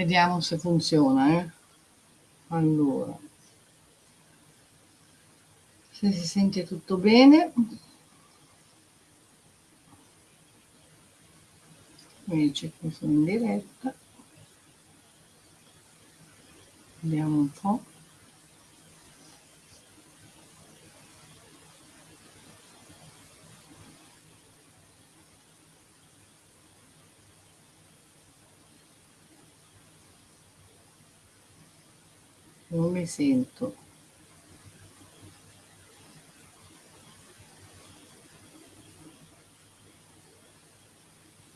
Vediamo se funziona, eh. Allora. Se si sente tutto bene. Mi dice sono in diretta. Vediamo un po'. Mi sento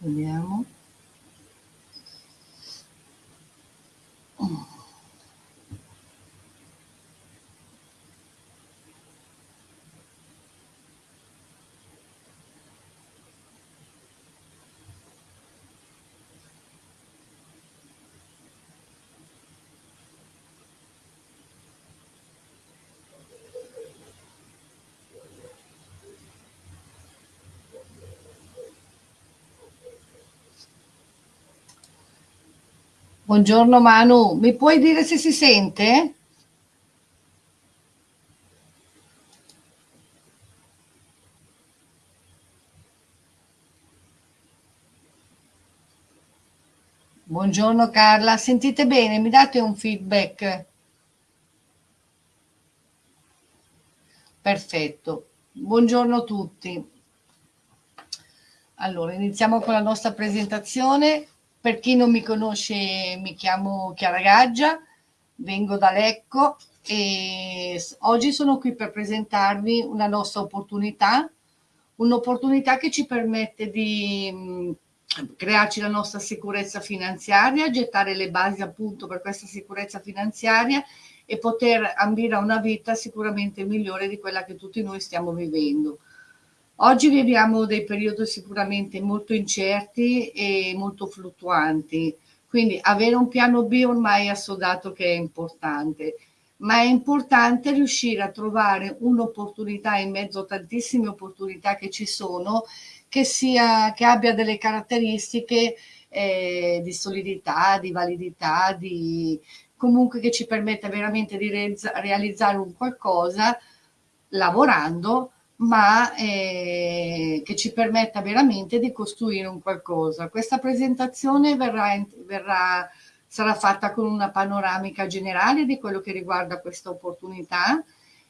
vediamo Buongiorno Manu, mi puoi dire se si sente? Buongiorno Carla, sentite bene? Mi date un feedback? Perfetto, buongiorno a tutti. Allora, iniziamo con la nostra presentazione. Per chi non mi conosce, mi chiamo Chiara Gaggia, vengo da Lecco e oggi sono qui per presentarvi una nostra opportunità, un'opportunità che ci permette di crearci la nostra sicurezza finanziaria, gettare le basi appunto per questa sicurezza finanziaria e poter ambire a una vita sicuramente migliore di quella che tutti noi stiamo vivendo. Oggi viviamo dei periodi sicuramente molto incerti e molto fluttuanti, quindi avere un piano B ormai è assodato che è importante, ma è importante riuscire a trovare un'opportunità in mezzo a tantissime opportunità che ci sono, che, sia, che abbia delle caratteristiche eh, di solidità, di validità, di, comunque che ci permetta veramente di realizzare un qualcosa lavorando ma eh, che ci permetta veramente di costruire un qualcosa. Questa presentazione verrà, verrà, sarà fatta con una panoramica generale di quello che riguarda questa opportunità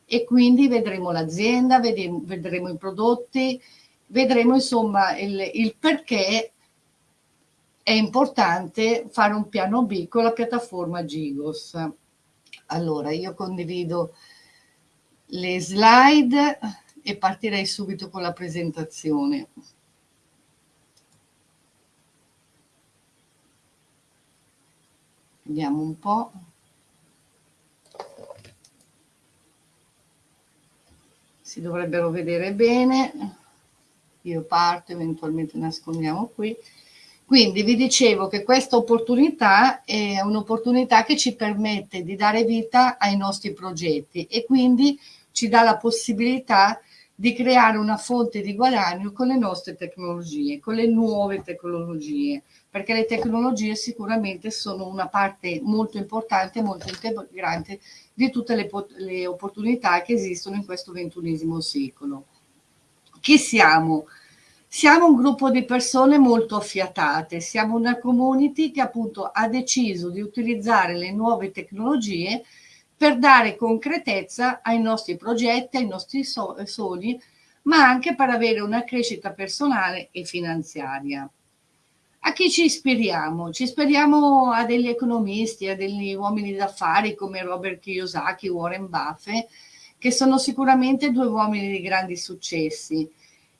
e quindi vedremo l'azienda, vedremo, vedremo, i prodotti, vedremo insomma il, il perché è importante fare un piano B con la piattaforma Gigos. Allora, io condivido le slide e partirei subito con la presentazione. Vediamo un po'. Si dovrebbero vedere bene. Io parto, eventualmente nascondiamo qui. Quindi vi dicevo che questa opportunità è un'opportunità che ci permette di dare vita ai nostri progetti e quindi ci dà la possibilità di di creare una fonte di guadagno con le nostre tecnologie, con le nuove tecnologie, perché le tecnologie sicuramente sono una parte molto importante, molto integrante di tutte le, le opportunità che esistono in questo ventunesimo secolo. Chi siamo? Siamo un gruppo di persone molto affiatate, siamo una community che appunto ha deciso di utilizzare le nuove tecnologie per dare concretezza ai nostri progetti, ai nostri sogni, ma anche per avere una crescita personale e finanziaria. A chi ci ispiriamo? Ci ispiriamo a degli economisti, a degli uomini d'affari come Robert Kiyosaki, Warren Buffett, che sono sicuramente due uomini di grandi successi.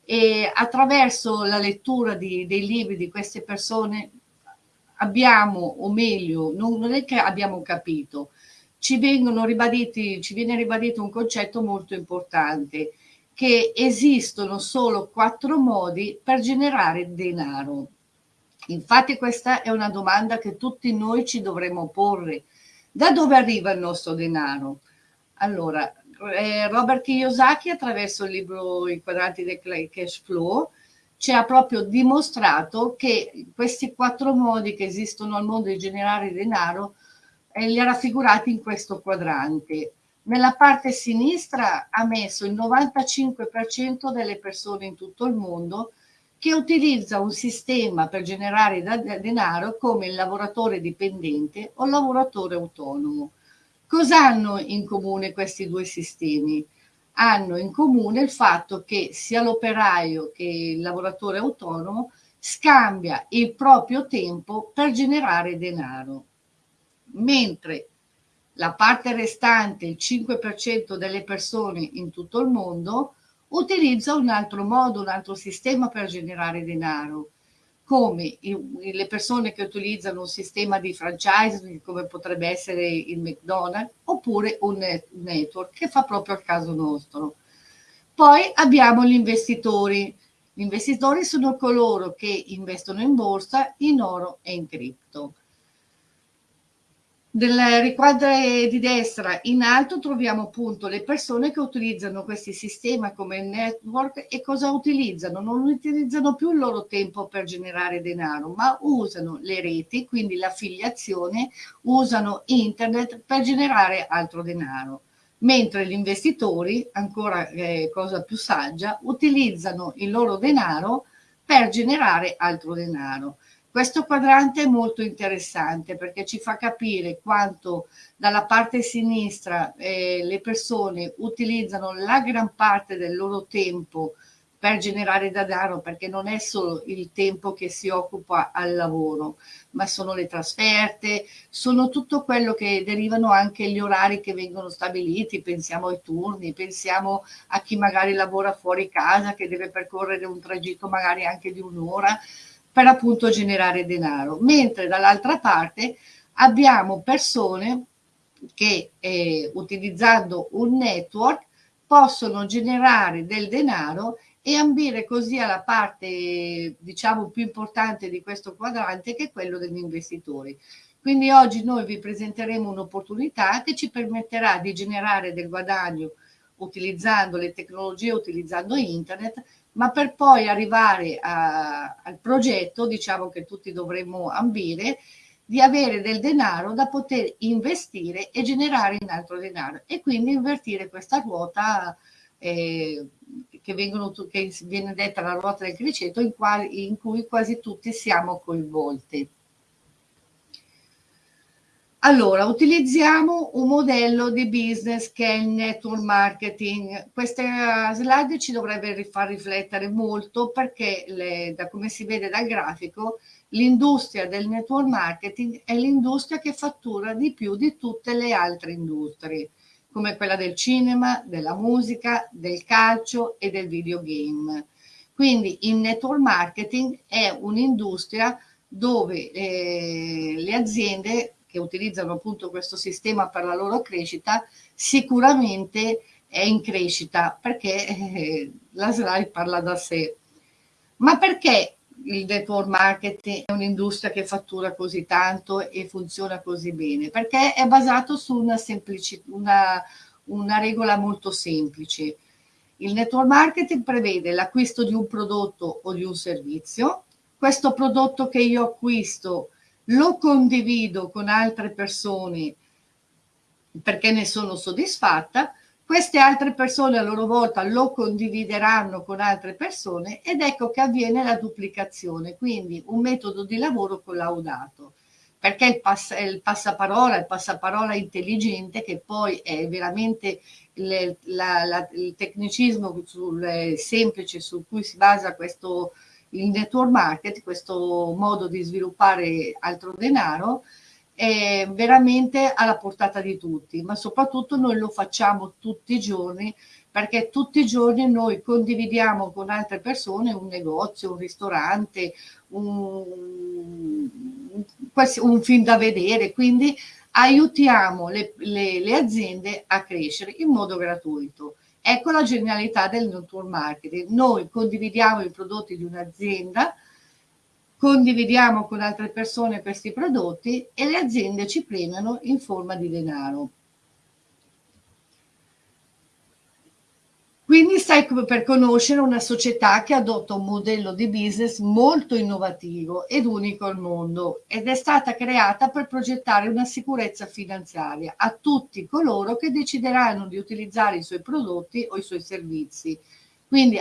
E attraverso la lettura di, dei libri di queste persone abbiamo, o meglio, non è che abbiamo capito, ci, ribaditi, ci viene ribadito un concetto molto importante, che esistono solo quattro modi per generare denaro. Infatti questa è una domanda che tutti noi ci dovremmo porre. Da dove arriva il nostro denaro? Allora, eh, Robert Kiyosaki attraverso il libro I quadranti del cash flow ci ha proprio dimostrato che questi quattro modi che esistono al mondo di generare denaro li ha raffigurati in questo quadrante. Nella parte sinistra ha messo il 95% delle persone in tutto il mondo che utilizza un sistema per generare denaro come il lavoratore dipendente o il lavoratore autonomo. Cosa hanno in comune questi due sistemi? Hanno in comune il fatto che sia l'operaio che il lavoratore autonomo scambia il proprio tempo per generare denaro, mentre la parte restante, il 5% delle persone in tutto il mondo, utilizza un altro modo, un altro sistema per generare denaro, come le persone che utilizzano un sistema di franchising come potrebbe essere il McDonald's oppure un network che fa proprio al caso nostro. Poi abbiamo gli investitori. Gli investitori sono coloro che investono in borsa, in oro e in cripto. Nel riquadro di destra in alto troviamo appunto le persone che utilizzano questi sistemi come network e cosa utilizzano? Non utilizzano più il loro tempo per generare denaro, ma usano le reti, quindi l'affiliazione, usano internet per generare altro denaro. Mentre gli investitori, ancora eh, cosa più saggia, utilizzano il loro denaro per generare altro denaro. Questo quadrante è molto interessante perché ci fa capire quanto dalla parte sinistra eh, le persone utilizzano la gran parte del loro tempo per generare denaro perché non è solo il tempo che si occupa al lavoro, ma sono le trasferte, sono tutto quello che derivano anche gli orari che vengono stabiliti, pensiamo ai turni, pensiamo a chi magari lavora fuori casa che deve percorrere un tragitto magari anche di un'ora, per appunto generare denaro, mentre dall'altra parte abbiamo persone che eh, utilizzando un network possono generare del denaro e ambire così alla parte diciamo più importante di questo quadrante che è quello degli investitori. Quindi oggi noi vi presenteremo un'opportunità che ci permetterà di generare del guadagno utilizzando le tecnologie, utilizzando internet, ma per poi arrivare a, al progetto, diciamo che tutti dovremmo ambire, di avere del denaro da poter investire e generare in altro denaro e quindi invertire questa ruota eh, che, vengono, che, viene detta la ruota del criceto in, in cui quasi tutti siamo coinvolti. Allora, utilizziamo un modello di business che è il network marketing. Questa slide ci dovrebbe far riflettere molto perché, le, da come si vede dal grafico, l'industria del network marketing è l'industria che fattura di più di tutte le altre industrie, come quella del cinema, della musica, del calcio e del videogame. Quindi il network marketing è un'industria dove eh, le aziende che utilizzano appunto questo sistema per la loro crescita, sicuramente è in crescita perché eh, la slide parla da sé. Ma perché il network marketing è un'industria che fattura così tanto e funziona così bene? Perché è basato su una, una, una regola molto semplice. Il network marketing prevede l'acquisto di un prodotto o di un servizio. Questo prodotto che io acquisto lo condivido con altre persone perché ne sono soddisfatta, queste altre persone a loro volta lo condivideranno con altre persone ed ecco che avviene la duplicazione, quindi un metodo di lavoro collaudato, perché il, pass il passaparola, il passaparola intelligente che poi è veramente le, la, la, il tecnicismo sul, semplice su cui si basa questo il network market, questo modo di sviluppare altro denaro, è veramente alla portata di tutti, ma soprattutto noi lo facciamo tutti i giorni perché tutti i giorni noi condividiamo con altre persone un negozio, un ristorante, un, un film da vedere, quindi aiutiamo le, le, le aziende a crescere in modo gratuito. Ecco la genialità del network marketing. Noi condividiamo i prodotti di un'azienda, condividiamo con altre persone questi prodotti e le aziende ci premiano in forma di denaro. Quindi stai per conoscere una società che adotta un modello di business molto innovativo ed unico al mondo ed è stata creata per progettare una sicurezza finanziaria a tutti coloro che decideranno di utilizzare i suoi prodotti o i suoi servizi. Quindi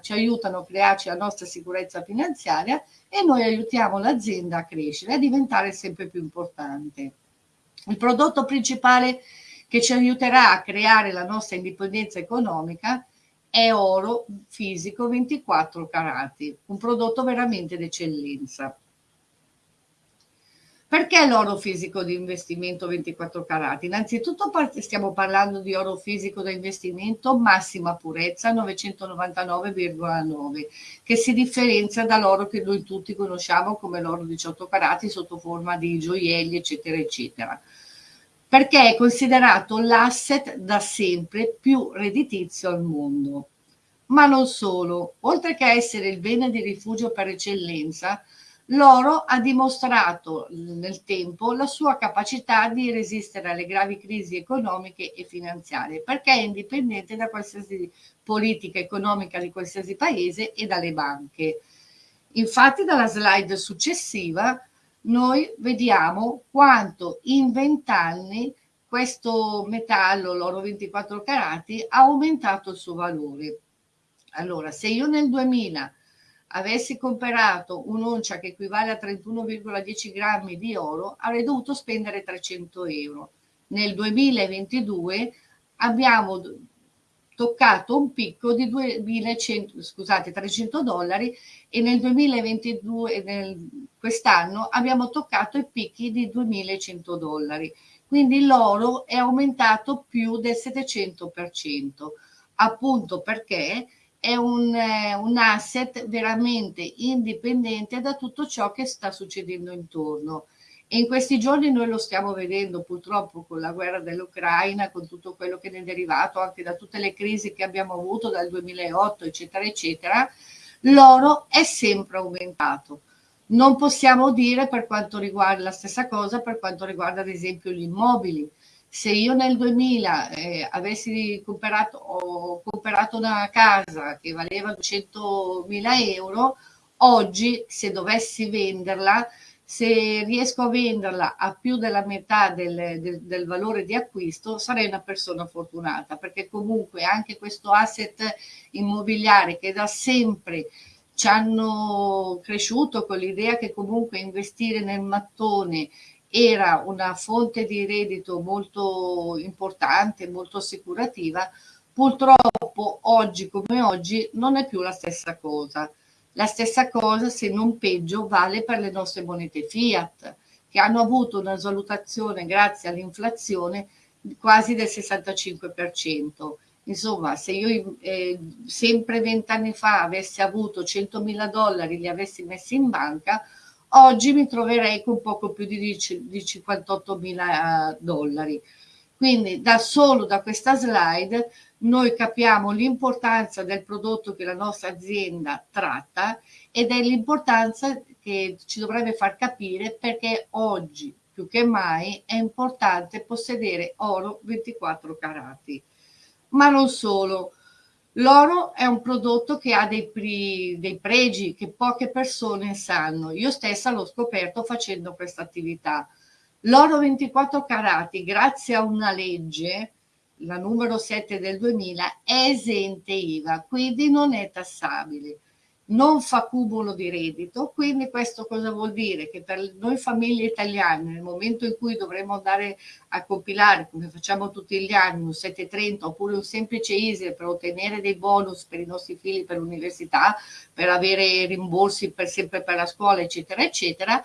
ci aiutano a crearci la nostra sicurezza finanziaria e noi aiutiamo l'azienda a crescere, a diventare sempre più importante. Il prodotto principale che ci aiuterà a creare la nostra indipendenza economica è oro fisico 24 carati, un prodotto veramente d'eccellenza. Perché l'oro fisico di investimento 24 carati? Innanzitutto stiamo parlando di oro fisico da investimento massima purezza 999,9 che si differenzia dall'oro che noi tutti conosciamo come l'oro 18 carati sotto forma di gioielli eccetera eccetera perché è considerato l'asset da sempre più redditizio al mondo. Ma non solo, oltre che essere il bene di rifugio per eccellenza, l'oro ha dimostrato nel tempo la sua capacità di resistere alle gravi crisi economiche e finanziarie, perché è indipendente da qualsiasi politica economica di qualsiasi paese e dalle banche. Infatti dalla slide successiva noi vediamo quanto in vent'anni questo metallo, l'oro 24 carati, ha aumentato il suo valore. Allora, se io nel 2000 avessi comprato un'oncia che equivale a 31,10 grammi di oro, avrei dovuto spendere 300 euro. Nel 2022 abbiamo toccato un picco di 2100, scusate, 300 dollari e nel 2022, nel, quest'anno, abbiamo toccato i picchi di 2100 dollari. Quindi l'oro è aumentato più del 700%, appunto perché è un, eh, un asset veramente indipendente da tutto ciò che sta succedendo intorno e in questi giorni noi lo stiamo vedendo purtroppo con la guerra dell'Ucraina, con tutto quello che ne è derivato, anche da tutte le crisi che abbiamo avuto dal 2008, eccetera, eccetera, l'oro è sempre aumentato. Non possiamo dire per quanto riguarda la stessa cosa per quanto riguarda ad esempio gli immobili. Se io nel 2000 eh, avessi comprato, ho comprato una casa che valeva 200.000 euro, oggi se dovessi venderla se riesco a venderla a più della metà del, del, del, valore di acquisto sarei una persona fortunata perché comunque anche questo asset immobiliare che da sempre ci hanno cresciuto con l'idea che comunque investire nel mattone era una fonte di reddito molto importante, molto assicurativa, purtroppo oggi come oggi non è più la stessa cosa. La stessa cosa, se non peggio, vale per le nostre monete fiat, che hanno avuto una svalutazione grazie all'inflazione quasi del 65%. Insomma, se io eh, sempre vent'anni fa avessi avuto 100.000 dollari, li avessi messi in banca, oggi mi troverei con poco più di, di 58.000 dollari. Quindi da solo da questa slide noi capiamo l'importanza del prodotto che la nostra azienda tratta ed è l'importanza che ci dovrebbe far capire perché oggi più che mai è importante possedere oro 24 carati. Ma non solo, l'oro è un prodotto che ha dei, dei pregi che poche persone sanno. Io stessa l'ho scoperto facendo questa attività. L'oro 24 carati, grazie a una legge, la numero 7 del 2000, è esente IVA, quindi non è tassabile, non fa cumulo di reddito, quindi questo cosa vuol dire? Che per noi famiglie italiane, nel momento in cui dovremo andare a compilare, come facciamo tutti gli anni, un 730 oppure un semplice ISE per ottenere dei bonus per i nostri figli per l'università, per avere rimborsi per sempre per la scuola, eccetera, eccetera,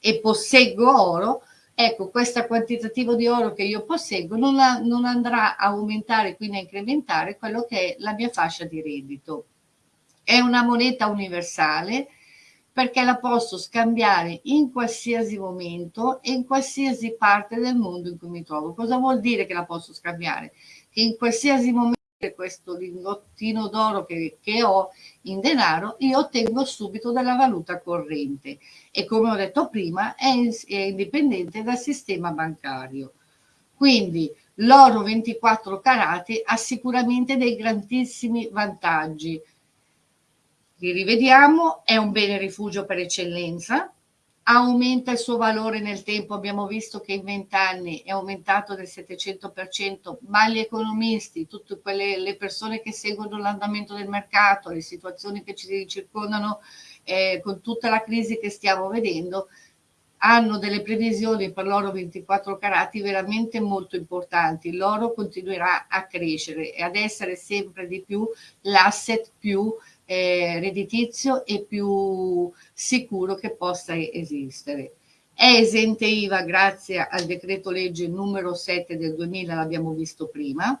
e posseggo oro, ecco, questo quantitativo di oro che io posseggo non, ha, non andrà a aumentare, quindi a incrementare quello che è la mia fascia di reddito. È una moneta universale perché la posso scambiare in qualsiasi momento e in qualsiasi parte del mondo in cui mi trovo. Cosa vuol dire che la posso scambiare? Che in qualsiasi momento questo lingottino d'oro che, che, ho in denaro, io ottengo subito dalla valuta corrente e come ho detto prima è, è indipendente dal sistema bancario. Quindi l'oro 24 carati ha sicuramente dei grandissimi vantaggi. Li rivediamo, è un bene rifugio per eccellenza, aumenta il suo valore nel tempo, abbiamo visto che in 20 anni è aumentato del 700%, ma gli economisti, tutte quelle le persone che seguono l'andamento del mercato, le situazioni che ci circondano eh, con tutta la crisi che stiamo vedendo, hanno delle previsioni per l'oro 24 carati veramente molto importanti. L'oro continuerà a crescere e ad essere sempre di più l'asset più eh, redditizio e più sicuro che possa esistere. È esente IVA grazie al decreto legge numero 7 del 2000, l'abbiamo visto prima,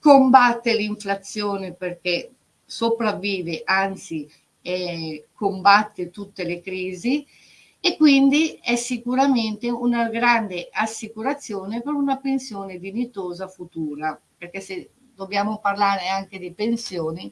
combatte l'inflazione perché sopravvive, anzi eh, combatte tutte le crisi e quindi è sicuramente una grande assicurazione per una pensione dignitosa futura, perché se dobbiamo parlare anche di pensioni,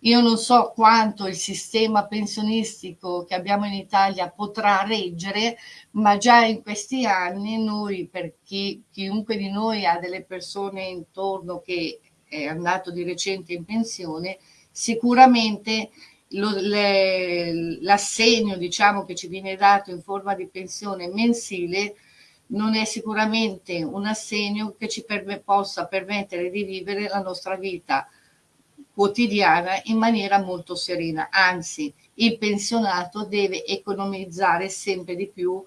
io non so quanto il sistema pensionistico che abbiamo in Italia potrà reggere, ma già in questi anni noi, per chi, chiunque di noi ha delle persone intorno che è andato di recente in pensione, sicuramente l'assegno diciamo, che ci viene dato in forma di pensione mensile non è sicuramente un assegno che ci per, possa permettere di vivere la nostra vita quotidiana in maniera molto serena. Anzi, il pensionato deve economizzare sempre di più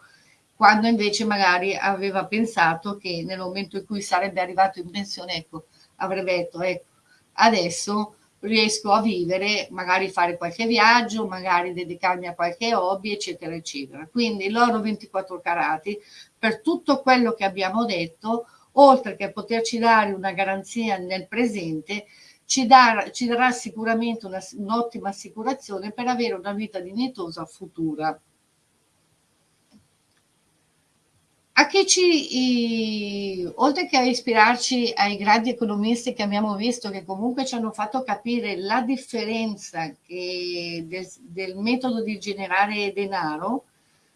quando invece magari aveva pensato che nel momento in cui sarebbe arrivato in pensione, ecco, avrebbe detto, ecco, adesso riesco a vivere, magari fare qualche viaggio, magari dedicarmi a qualche hobby, eccetera, eccetera. Quindi l'oro 24 carati, per tutto quello che abbiamo detto, oltre che poterci dare una garanzia nel presente, ci, dar, ci darà sicuramente un'ottima assicurazione per avere una vita dignitosa futura. a che ci, oltre che a ispirarci ai grandi economisti che abbiamo visto, che comunque ci hanno fatto capire la differenza del, del metodo di generare denaro,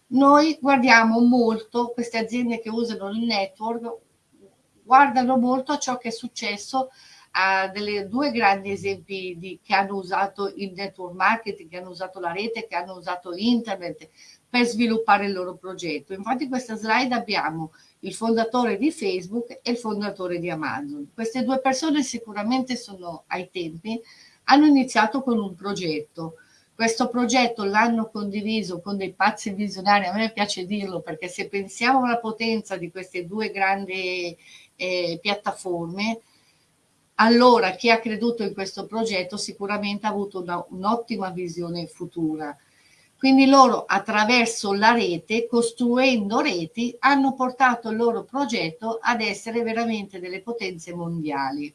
noi guardiamo molto queste aziende che usano il network, guardano molto a ciò che è successo a delle due grandi esempi di, che hanno usato il network marketing, che hanno usato la rete, che hanno usato internet, per sviluppare il loro progetto. Infatti in questa slide abbiamo il fondatore di Facebook e il fondatore di Amazon. Queste due persone sicuramente sono ai tempi, hanno iniziato con un progetto. Questo progetto l'hanno condiviso con dei pazzi visionari, a me piace dirlo perché se pensiamo alla potenza di queste due grandi eh, piattaforme, allora chi ha creduto in questo progetto sicuramente ha avuto un'ottima visione futura quindi loro attraverso la rete, costruendo reti, hanno portato il loro progetto ad essere veramente delle potenze mondiali.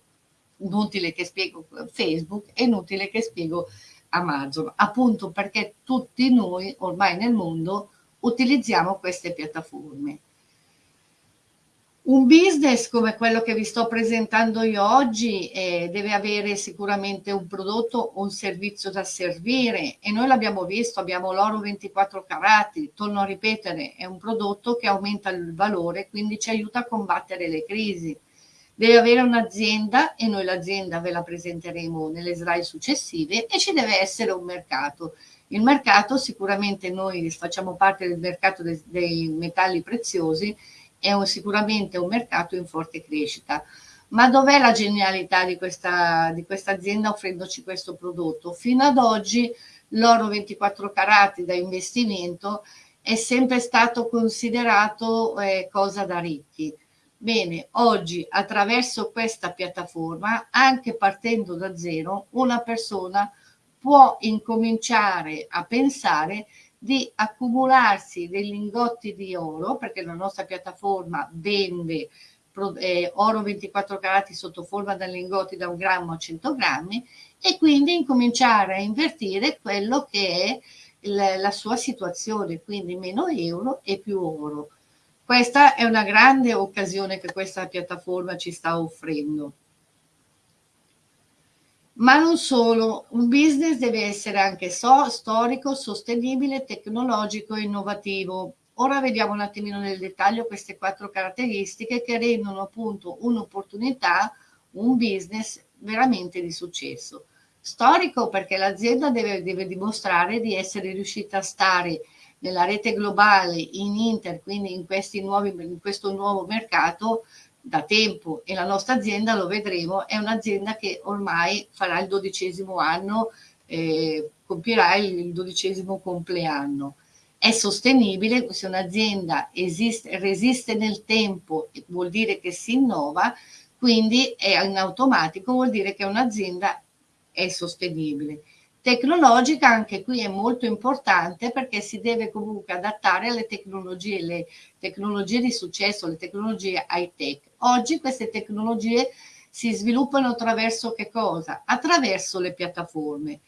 Inutile che spiego Facebook, è inutile che spiego Amazon, appunto perché tutti noi ormai nel mondo utilizziamo queste piattaforme. Un business come quello che vi sto presentando io oggi eh, deve avere sicuramente un prodotto o un servizio da servire e noi l'abbiamo visto, abbiamo l'oro 24 carati, torno a ripetere, è un prodotto che aumenta il valore, quindi ci aiuta a combattere le crisi. Deve avere un'azienda e noi l'azienda ve la presenteremo nelle slide successive e ci deve essere un mercato. Il mercato sicuramente noi facciamo parte del mercato dei, dei metalli preziosi è un, sicuramente un mercato in forte crescita. Ma dov'è la genialità di questa, di questa azienda offrendoci questo prodotto? Fino ad oggi l'oro 24 carati da investimento è sempre stato considerato eh, cosa da ricchi. Bene, oggi attraverso questa piattaforma, anche partendo da zero, una persona può incominciare a pensare di accumularsi dei lingotti di oro, perché la nostra piattaforma vende eh, oro 24 carati sotto forma da lingotti da un grammo a 100 grammi e quindi incominciare a invertire quello che è la, la sua situazione, quindi meno euro e più oro. Questa è una grande occasione che questa piattaforma ci sta offrendo. Ma non solo, un business deve essere anche so, storico, sostenibile, tecnologico e innovativo. Ora vediamo un attimino nel dettaglio queste quattro caratteristiche che rendono appunto un'opportunità, un business veramente di successo. Storico perché l'azienda deve, deve dimostrare di essere riuscita a stare nella rete globale in Inter, quindi in, nuovi, in questo nuovo mercato da tempo e la nostra azienda, lo vedremo, è un'azienda che ormai farà il dodicesimo anno, eh, compierà il dodicesimo compleanno. È sostenibile, se un'azienda esiste, resiste nel tempo, vuol dire che si innova, quindi è in automatico, vuol dire che un'azienda è sostenibile. Tecnologica anche qui è molto importante perché si deve comunque adattare alle tecnologie, le tecnologie di successo, le tecnologie high tech. Oggi queste tecnologie si sviluppano attraverso che cosa? Attraverso le piattaforme.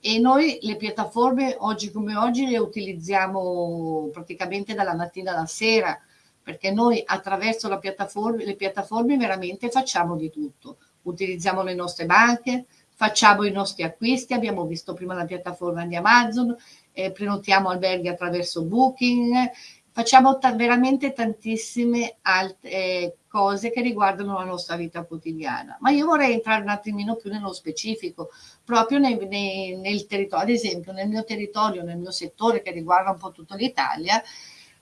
E noi le piattaforme oggi come oggi le utilizziamo praticamente dalla mattina alla sera, perché noi attraverso piattaforma, le piattaforme veramente facciamo di tutto. Utilizziamo le nostre banche, facciamo i nostri acquisti, abbiamo visto prima la piattaforma di Amazon, eh, prenotiamo alberghi attraverso Booking, facciamo veramente tantissime altre eh, cose che riguardano la nostra vita quotidiana. Ma io vorrei entrare un attimino più nello specifico, proprio nei, nei, nel territorio, ad esempio nel mio territorio, nel mio settore che riguarda un po' tutta l'Italia,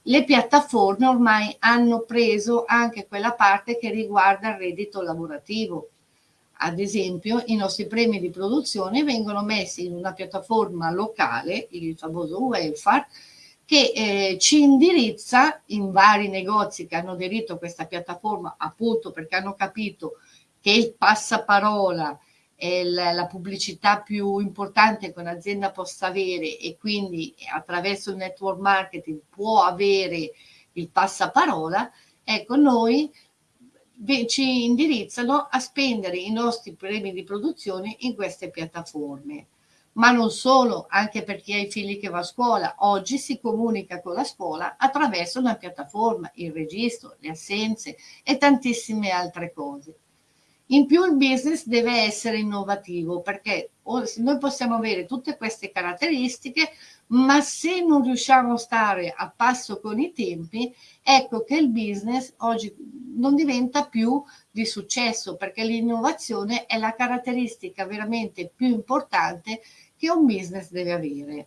le piattaforme ormai hanno preso anche quella parte che riguarda il reddito lavorativo ad esempio, i nostri premi di produzione vengono messi in una piattaforma locale, il famoso welfare, che eh, ci indirizza in vari negozi che hanno aderito a questa piattaforma appunto perché hanno capito che il passaparola è la, la pubblicità più importante che un'azienda possa avere e quindi attraverso il network marketing può avere il passaparola, ecco noi ci indirizzano a spendere i nostri premi di produzione in queste piattaforme. Ma non solo, anche per chi ha i figli che va a scuola, oggi si comunica con la scuola attraverso una piattaforma, il registro, le assenze e tantissime altre cose. In più il business deve essere innovativo perché noi possiamo avere tutte queste caratteristiche, ma se non riusciamo a stare a passo con i tempi, ecco che il business oggi non diventa più di successo perché l'innovazione è la caratteristica veramente più importante che un business deve avere.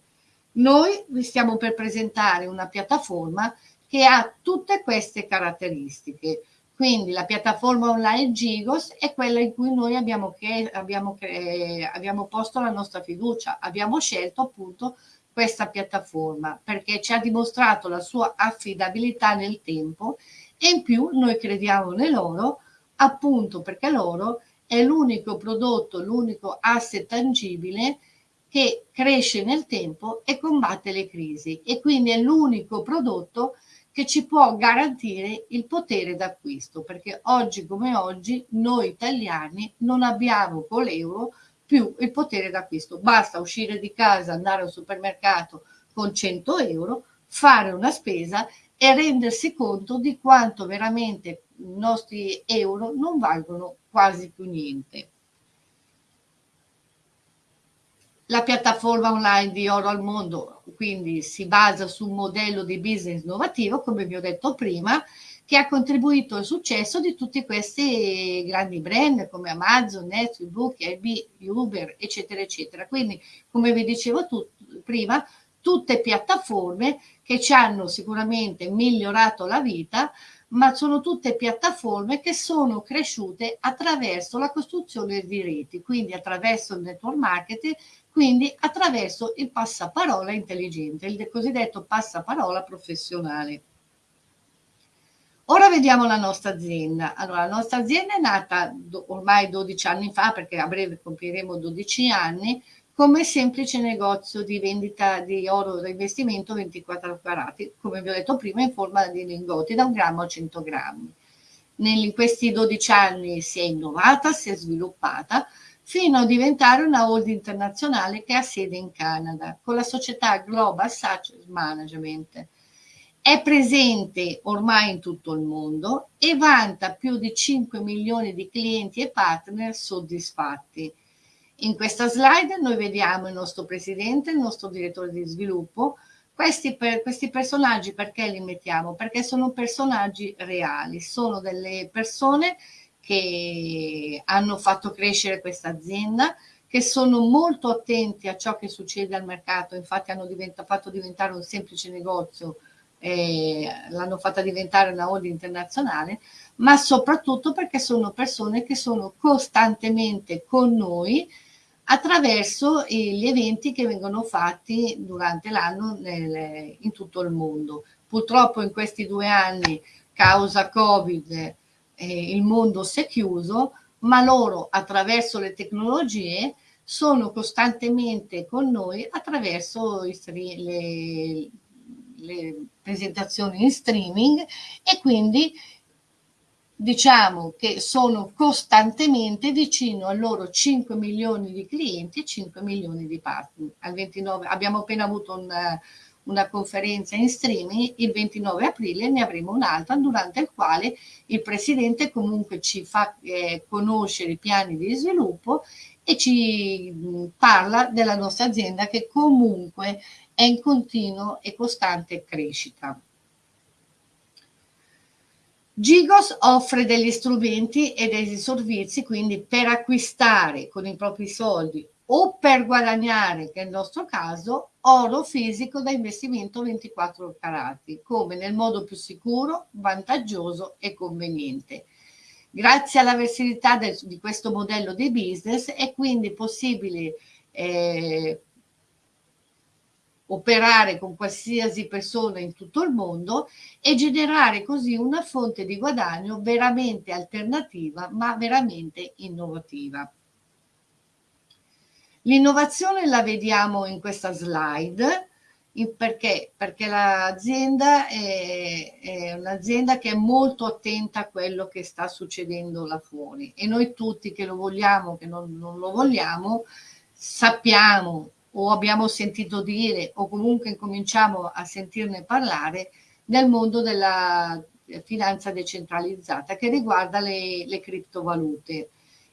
Noi vi stiamo per presentare una piattaforma che ha tutte queste caratteristiche. Quindi la piattaforma online Gigos è quella in cui noi abbiamo, che, abbiamo, che, abbiamo posto la nostra fiducia, abbiamo scelto appunto questa piattaforma perché ci ha dimostrato la sua affidabilità nel tempo e in più noi crediamo in loro appunto perché loro è l'unico prodotto, l'unico asset tangibile che cresce nel tempo e combatte le crisi e quindi è l'unico prodotto che ci può garantire il potere d'acquisto perché oggi come oggi noi italiani non abbiamo con l'euro più il potere d'acquisto. Basta uscire di casa, andare al supermercato con 100 euro, fare una spesa e rendersi conto di quanto veramente i nostri euro non valgono quasi più niente. La piattaforma online di Oro al Mondo quindi si basa su un modello di business innovativo, come vi ho detto prima, che ha contribuito al successo di tutti questi grandi brand come Amazon, Netflix, Book, Airbnb, Uber, eccetera, eccetera. Quindi, come vi dicevo tu, prima, tutte piattaforme che ci hanno sicuramente migliorato la vita, ma sono tutte piattaforme che sono cresciute attraverso la costruzione di reti, quindi attraverso il network marketing, quindi attraverso il passaparola intelligente, il cosiddetto passaparola professionale. Ora vediamo la nostra azienda. Allora, la nostra azienda è nata ormai 12 anni fa, perché a breve compiremo 12 anni, come semplice negozio di vendita di oro da investimento 24 carati, come vi ho detto prima, in forma di lingotti da un grammo a 100 grammi. In questi 12 anni si è innovata, si è sviluppata, fino a diventare una holding internazionale che ha sede in Canada, con la società Global Success Management è presente ormai in tutto il mondo e vanta più di 5 milioni di clienti e partner soddisfatti. In questa slide noi vediamo il nostro presidente, il nostro direttore di sviluppo, Questi, per, questi personaggi perché li mettiamo? Perché sono personaggi reali, sono delle persone che hanno fatto crescere questa azienda, che sono molto attenti a ciò che succede al mercato, infatti hanno diventa, fatto diventare un semplice negozio, eh, l'hanno fatta diventare una holding internazionale, ma soprattutto perché sono persone che sono costantemente con noi attraverso gli eventi che vengono fatti durante l'anno in tutto il mondo. Purtroppo in questi due anni, causa Covid, eh, il mondo si è chiuso, ma loro attraverso le tecnologie sono costantemente con noi attraverso le, le presentazioni in streaming e quindi diciamo che sono costantemente vicino a loro 5 milioni di clienti e 5 milioni di partner. Al 29, abbiamo appena avuto un, una conferenza in streaming, il 29 aprile ne avremo un'altra durante il quale il Presidente comunque ci fa eh, conoscere i piani di sviluppo e ci parla della nostra azienda che comunque è in continuo e costante crescita. Gigos offre degli strumenti e dei servizi quindi per acquistare con i propri soldi o per guadagnare, che è il nostro caso, oro fisico da investimento 24 carati, come nel modo più sicuro, vantaggioso e conveniente. Grazie alla versatilità di questo modello di business è quindi possibile eh, operare con qualsiasi persona in tutto il mondo e generare così una fonte di guadagno veramente alternativa ma veramente innovativa. L'innovazione la vediamo in questa slide perché? Perché l'azienda è, è un'azienda che è molto attenta a quello che sta succedendo là fuori e noi tutti che lo vogliamo, che non, non lo vogliamo, sappiamo o abbiamo sentito dire o comunque incominciamo a sentirne parlare nel mondo della finanza decentralizzata che riguarda le, le criptovalute,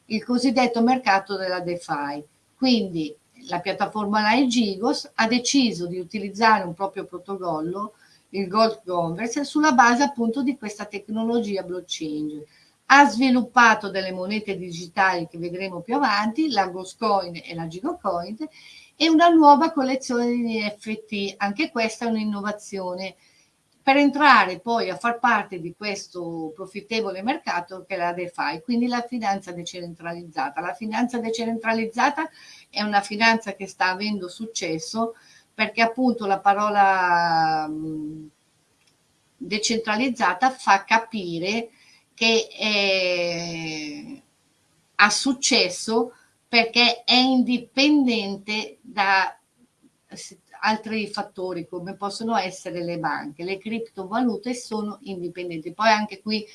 il cosiddetto mercato della DeFi. Quindi la piattaforma Laegigos ha deciso di utilizzare un proprio protocollo, il Gold Converse, sulla base appunto di questa tecnologia blockchain. Ha sviluppato delle monete digitali che vedremo più avanti, la Ghostcoin e la Gigocoin, e una nuova collezione di NFT, anche questa è un'innovazione per entrare poi a far parte di questo profittevole mercato che è la DeFi, quindi la finanza decentralizzata. La finanza decentralizzata è una finanza che sta avendo successo perché appunto la parola decentralizzata fa capire che è, ha successo perché è indipendente da altri fattori come possono essere le banche. Le criptovalute sono indipendenti. Poi anche qui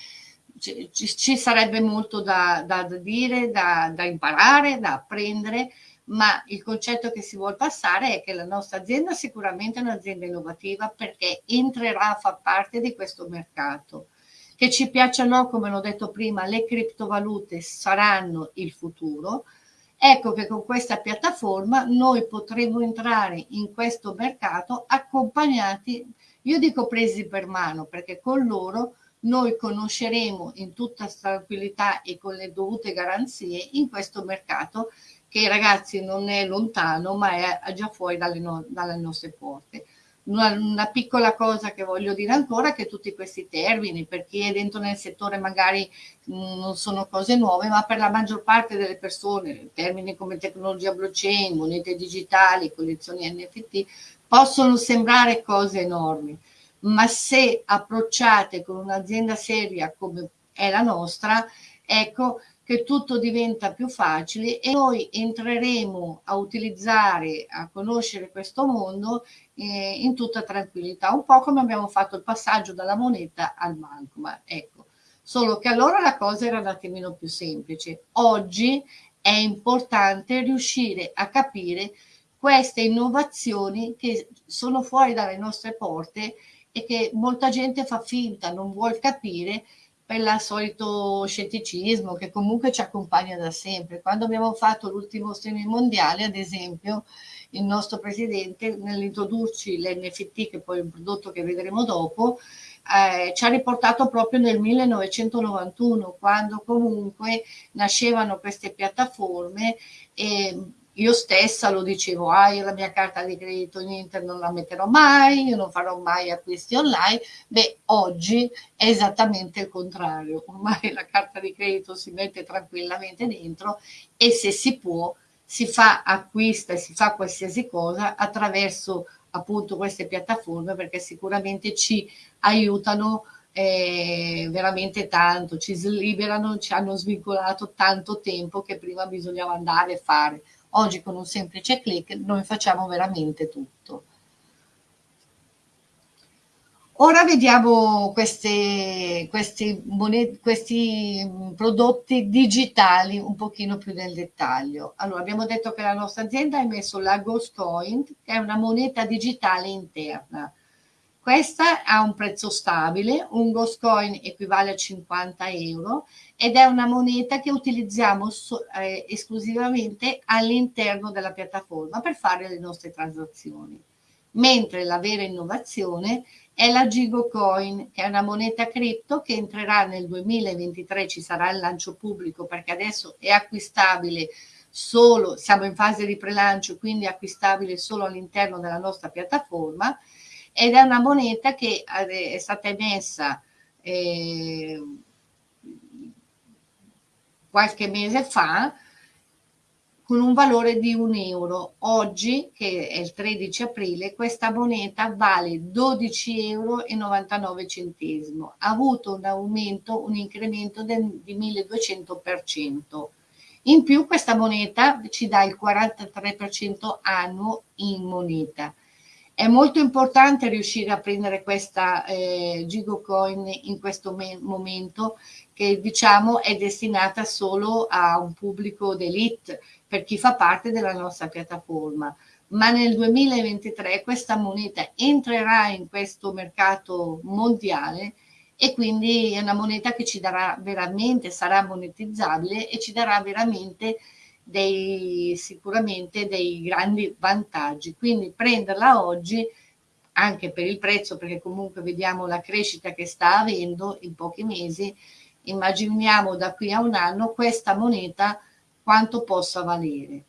ci, ci sarebbe molto da, da, dire, da, da, imparare, da apprendere, ma il concetto che si vuole passare è che la nostra azienda sicuramente è un'azienda innovativa perché entrerà a far parte di questo mercato. Che ci piacciono, come l'ho detto prima, le criptovalute saranno il futuro, Ecco che con questa piattaforma noi potremo entrare in questo mercato accompagnati, io dico presi per mano, perché con loro noi conosceremo in tutta tranquillità e con le dovute garanzie in questo mercato che ragazzi non è lontano ma è già fuori dalle, no dalle nostre porte. Una, una, piccola cosa che voglio dire ancora è che tutti questi termini, per chi è dentro nel settore magari mh, mm, non sono cose nuove, ma per la maggior parte delle persone, termini come tecnologia blockchain, monete digitali, collezioni NFT, possono sembrare cose enormi, ma se approcciate con un'azienda seria come è la nostra, ecco, che tutto diventa più facile e noi entreremo a utilizzare, a conoscere questo mondo eh, in tutta tranquillità, un po' come abbiamo fatto il passaggio dalla moneta al banco, ma ecco, solo che allora la cosa era un attimino più semplice. Oggi è importante riuscire a capire queste innovazioni che sono fuori dalle nostre porte e che molta gente fa finta, non vuol capire per il solito scetticismo che comunque ci accompagna da sempre. Quando abbiamo fatto l'ultimo streaming mondiale, ad esempio, il nostro presidente nell'introdurci l'NFT, che poi è un prodotto che vedremo dopo, eh, ci ha riportato proprio nel 1991, quando comunque nascevano queste piattaforme e io stessa lo dicevo, ah io la mia carta di credito in internet non la metterò mai, io non farò mai acquisti online, beh oggi è esattamente il contrario, ormai la carta di credito si mette tranquillamente dentro e se si può si fa acquista e si fa qualsiasi cosa attraverso appunto queste piattaforme perché sicuramente ci aiutano eh, veramente tanto, ci liberano, ci hanno svincolato tanto tempo che prima bisognava andare e fare. Oggi con un semplice clic noi facciamo veramente tutto. Ora vediamo questi, questi, questi, prodotti digitali un pochino più nel dettaglio. Allora, abbiamo detto che la nostra azienda ha emesso la Ghost Coin, che è una moneta digitale interna. Questa ha un prezzo stabile, un Ghost Coin equivale a 50 euro ed è una moneta che utilizziamo so, eh, esclusivamente all'interno della piattaforma per fare le nostre transazioni. Mentre la vera innovazione è la Gigo Coin, che è una moneta cripto che entrerà nel 2023, ci sarà il lancio pubblico perché adesso è acquistabile solo, siamo in fase di prelancio, quindi acquistabile solo all'interno della nostra piattaforma ed è una moneta che è stata emessa eh, qualche mese fa con un valore di un euro. Oggi, che è il 13 aprile, questa moneta vale 12,99 euro. Ha avuto un aumento, un incremento del, di 1200%. In più questa moneta ci dà il 43% annuo in moneta. È molto importante riuscire a prendere questa eh, Gigocoin in questo momento che diciamo è destinata solo a un pubblico d'elite per chi fa parte della nostra piattaforma. Ma nel 2023 questa moneta entrerà in questo mercato mondiale e quindi è una moneta che ci darà veramente, sarà monetizzabile e ci darà veramente dei, sicuramente dei grandi vantaggi. Quindi prenderla oggi anche per il prezzo, perché comunque vediamo la crescita che sta avendo in pochi mesi, immaginiamo da qui a un anno questa moneta quanto possa valere.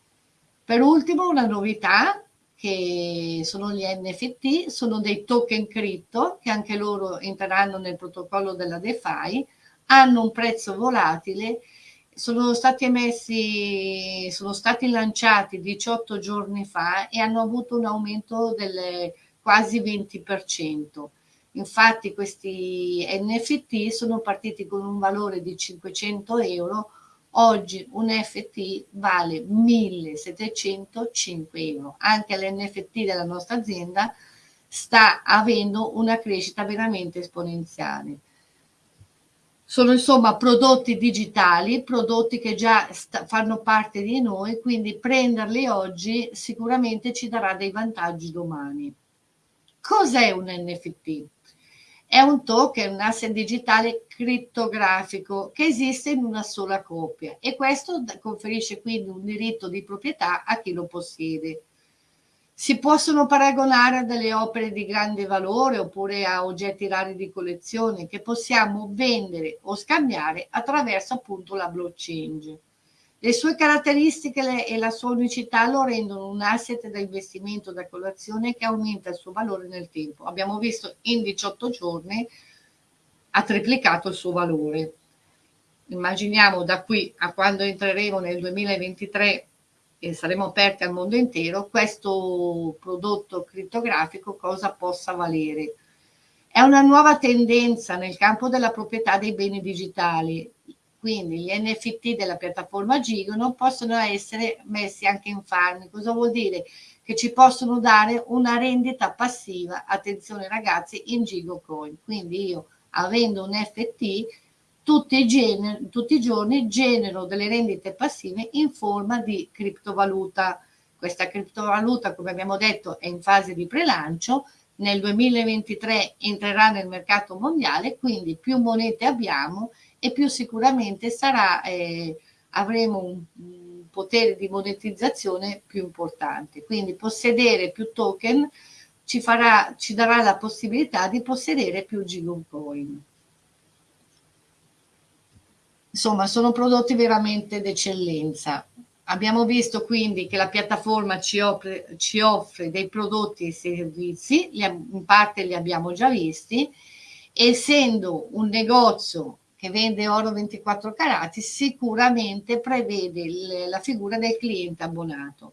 Per ultimo una novità che sono gli NFT, sono dei token cripto che anche loro entreranno nel protocollo della DeFi, hanno un prezzo volatile sono stati emessi, sono stati lanciati 18 giorni fa e hanno avuto un aumento del quasi 20%. Infatti questi NFT sono partiti con un valore di 500 euro, oggi un NFT vale 1705 euro. Anche l'NFT della nostra azienda sta avendo una crescita veramente esponenziale. Sono insomma prodotti digitali, prodotti che già fanno parte di noi, quindi prenderli oggi sicuramente ci darà dei vantaggi domani. Cos'è un NFT? È un token, un asset digitale crittografico che esiste in una sola copia e questo conferisce quindi un diritto di proprietà a chi lo possiede si possono paragonare a delle opere di grande valore oppure a oggetti rari di collezione che possiamo vendere o scambiare attraverso appunto la blockchain. Le sue caratteristiche e la sua unicità lo rendono un asset da investimento da colazione che aumenta il suo valore nel tempo. Abbiamo visto in 18 giorni ha triplicato il suo valore. Immaginiamo da qui a quando entreremo nel 2023 e saremo aperti al mondo intero, questo prodotto criptografico cosa possa valere. È una nuova tendenza nel campo della proprietà dei beni digitali, quindi gli NFT della piattaforma Gigono possono essere messi anche in farmi. Cosa vuol dire? Che ci possono dare una rendita passiva, attenzione ragazzi, in Gigocoin. Quindi io avendo un NFT tutti i, gener- tutti i giorni genero delle rendite passive in forma di criptovaluta. Questa criptovaluta, come abbiamo detto, è in fase di prelancio, nel 2023 entrerà nel mercato mondiale, quindi più monete abbiamo e più sicuramente sarà, eh, avremo un, potere di monetizzazione più importante. Quindi possedere più token ci, farà, ci darà la possibilità di possedere più Gigocoin. Insomma, sono prodotti veramente d'eccellenza. Abbiamo visto quindi che la piattaforma ci offre, ci offre dei prodotti e servizi, in parte li abbiamo già visti, essendo un negozio che vende oro 24 carati, sicuramente prevede la figura del cliente abbonato.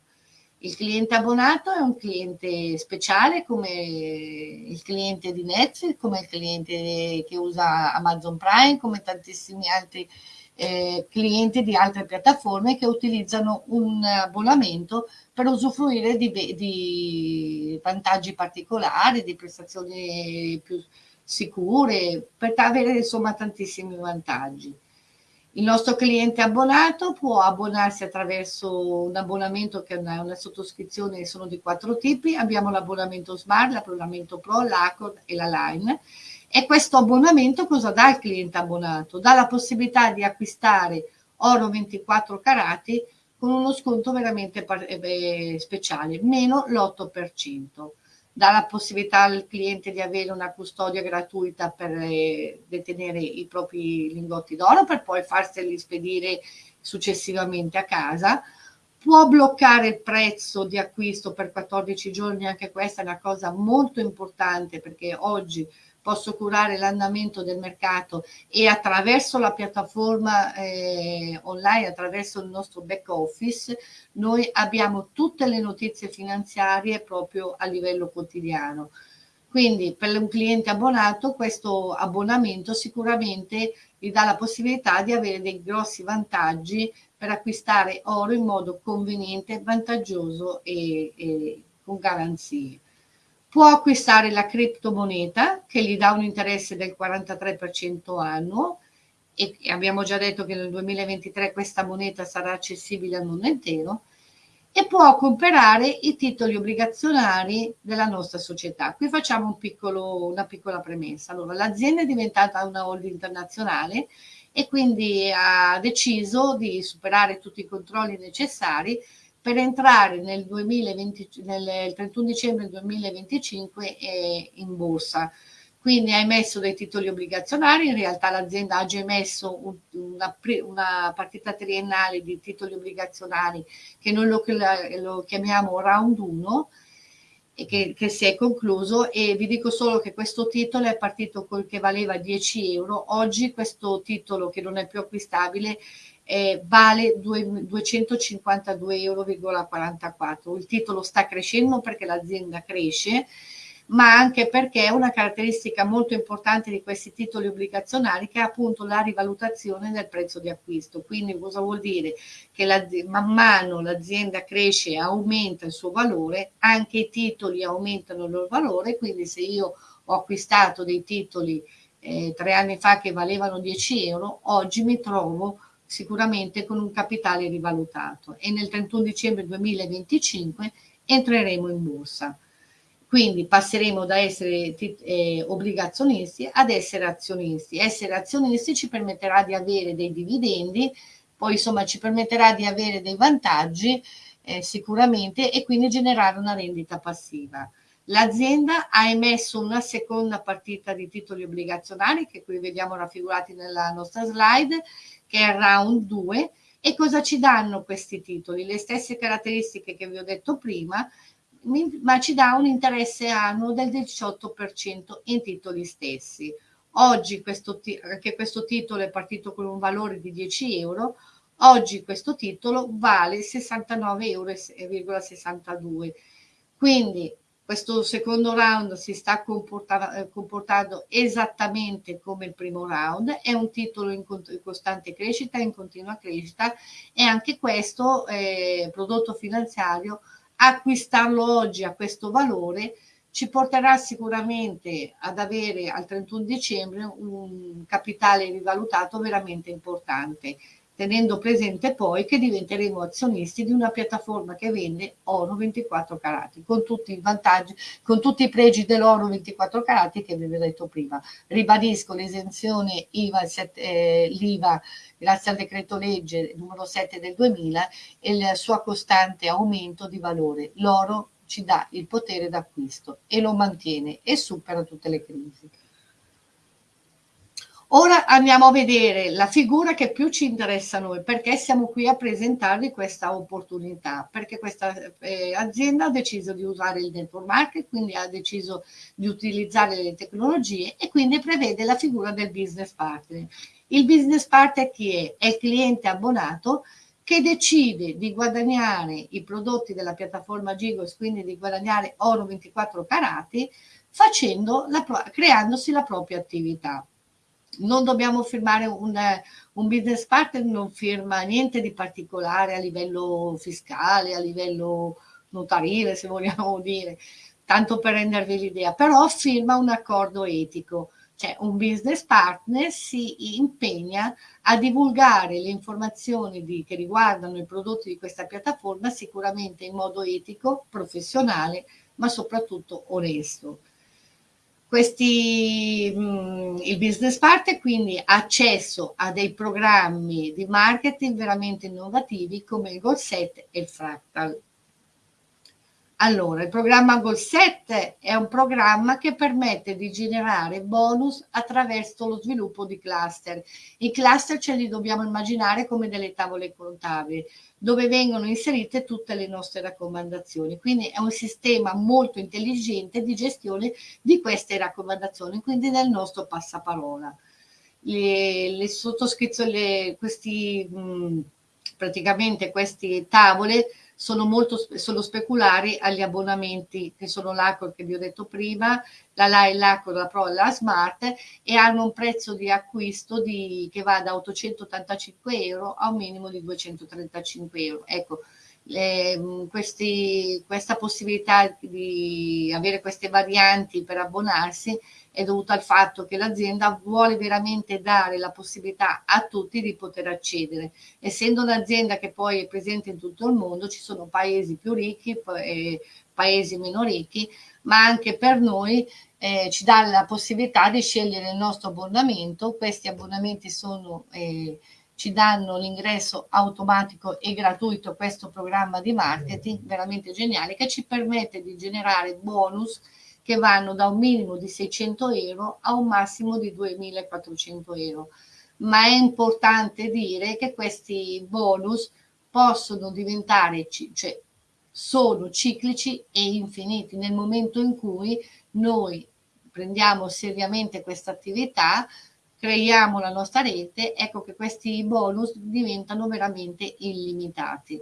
Il cliente abbonato è un cliente speciale come il cliente di Netflix, come il cliente che usa Amazon Prime, come tantissimi altri eh, clienti di altre piattaforme che utilizzano un abbonamento per usufruire di, di vantaggi particolari, di prestazioni più sicure, per avere insomma tantissimi vantaggi. Il nostro cliente abbonato può abbonarsi attraverso un abbonamento che è una, una sottoscrizione, sono di quattro tipi, abbiamo l'abbonamento Smart, l'abbonamento Pro, l'Accord e la Line e questo abbonamento cosa dà al cliente abbonato? Dà la possibilità di acquistare oro 24 carati con uno sconto veramente eh, speciale, meno l'8%. Dà la possibilità al cliente di avere una custodia gratuita per eh, detenere i propri lingotti d'oro per poi farseli spedire successivamente a casa. Può bloccare il prezzo di acquisto per 14 giorni, anche questa è una cosa molto importante perché oggi posso curare l'andamento del mercato e attraverso la piattaforma eh, online, attraverso il nostro back office, noi abbiamo tutte le notizie finanziarie proprio a livello quotidiano. Quindi per un cliente abbonato questo abbonamento sicuramente gli dà la possibilità di avere dei grossi vantaggi per acquistare oro in modo conveniente, vantaggioso e, e con garanzie può acquistare la criptomoneta che gli dà un interesse del 43% annuo e abbiamo già detto che nel 2023 questa moneta sarà accessibile al mondo intero e può comprare i titoli obbligazionari della nostra società. Qui facciamo un piccolo, una piccola premessa. Allora, l'azienda è diventata una holding internazionale e quindi ha deciso di superare tutti i controlli necessari per entrare nel, 2020, nel 31 dicembre 2025 eh, in borsa. Quindi ha emesso dei titoli obbligazionari, in realtà l'azienda ha già emesso un, una, una, partita triennale di titoli obbligazionari che noi lo, lo chiamiamo round 1 e che, che, si è concluso e vi dico solo che questo titolo è partito col che valeva 10 euro, oggi questo titolo che non è più acquistabile eh, vale 252,44 euro. Il titolo sta crescendo perché l'azienda cresce, ma anche perché è una caratteristica molto importante di questi titoli obbligazionari che è appunto la rivalutazione del prezzo di acquisto. Quindi cosa vuol dire? Che man mano l'azienda cresce e aumenta il suo valore, anche i titoli aumentano il loro valore, quindi se io ho acquistato dei titoli eh, tre anni fa che valevano 10 euro, oggi mi trovo sicuramente con un capitale rivalutato e nel 31 dicembre 2025 entreremo in borsa. Quindi passeremo da essere eh, obbligazionisti ad essere azionisti. Essere azionisti ci permetterà di avere dei dividendi, poi insomma ci permetterà di avere dei vantaggi eh, sicuramente e quindi generare una rendita passiva. L'azienda ha emesso una seconda partita di titoli obbligazionari che qui vediamo raffigurati nella nostra slide che è round 2 e cosa ci danno questi titoli? Le stesse caratteristiche che vi ho detto prima, ma ci dà un interesse annuo del 18% in titoli stessi. Oggi questo, anche questo titolo è partito con un valore di 10 euro, oggi questo titolo vale 69,62 euro. Quindi questo secondo round si sta eh, comportando esattamente come il primo round, è un titolo in, costante crescita, in continua crescita e anche questo eh, prodotto finanziario, acquistarlo oggi a questo valore ci porterà sicuramente ad avere al 31 dicembre un capitale rivalutato veramente importante tenendo presente poi che diventeremo azionisti di una piattaforma che vende oro 24 carati, con tutti i vantaggi, con tutti i pregi dell'oro 24 carati che vi ho detto prima. Ribadisco l'esenzione IVA, eh, l'IVA grazie al decreto legge numero 7 del 2000 e il suo costante aumento di valore. L'oro ci dà il potere d'acquisto e lo mantiene e supera tutte le crisi. Ora andiamo a vedere la figura che più ci interessa a noi, perché siamo qui a presentarvi questa opportunità, perché questa eh, azienda ha deciso di usare il network market, quindi ha deciso di utilizzare le tecnologie e quindi prevede la figura del business partner. Il business partner chi è? È il cliente abbonato che decide di guadagnare i prodotti della piattaforma Gigos, quindi di guadagnare oro 24 carati, la, creandosi la propria attività non dobbiamo firmare un, un business partner, non firma niente di particolare a livello fiscale, a livello notarile, se vogliamo dire, tanto per rendervi l'idea, però firma un accordo etico, cioè un business partner si impegna a divulgare le informazioni di, che riguardano i prodotti di questa piattaforma sicuramente in modo etico, professionale, ma soprattutto onesto questi, mh, mm, il business partner quindi accesso a dei programmi di marketing veramente innovativi come il Goal Set e il Fractal. Allora, il programma Goal Set è un programma che permette di generare bonus attraverso lo sviluppo di cluster. I cluster ce li dobbiamo immaginare come delle tavole contabili dove vengono inserite tutte le nostre raccomandazioni. Quindi è un sistema molto intelligente di gestione di queste raccomandazioni, quindi del nostro passaparola. Le, le sottoscrizioni, questi, mh, praticamente queste tavole sono molto sono speculari agli abbonamenti che sono l'Acor che vi ho detto prima, la LAI, l'Acor, la Pro e la Smart e hanno un prezzo di acquisto di, che va da 885 euro a un minimo di 235 euro. Ecco, le, questi, questa possibilità di avere queste varianti per abbonarsi è dovuta al fatto che l'azienda vuole veramente dare la possibilità a tutti di poter accedere. Essendo un'azienda che poi è presente in tutto il mondo, ci sono paesi più ricchi e paesi meno ricchi, ma anche per noi eh, ci dà la possibilità di scegliere il nostro abbonamento. Questi abbonamenti sono, eh, ci danno l'ingresso automatico e gratuito a questo programma di marketing veramente geniale che ci permette di generare bonus che vanno da un minimo di 600 euro a un massimo di 2400 euro. Ma è importante dire che questi bonus possono diventare, cioè sono ciclici e infiniti nel momento in cui noi prendiamo seriamente questa attività, creiamo la nostra rete, ecco che questi bonus diventano veramente illimitati.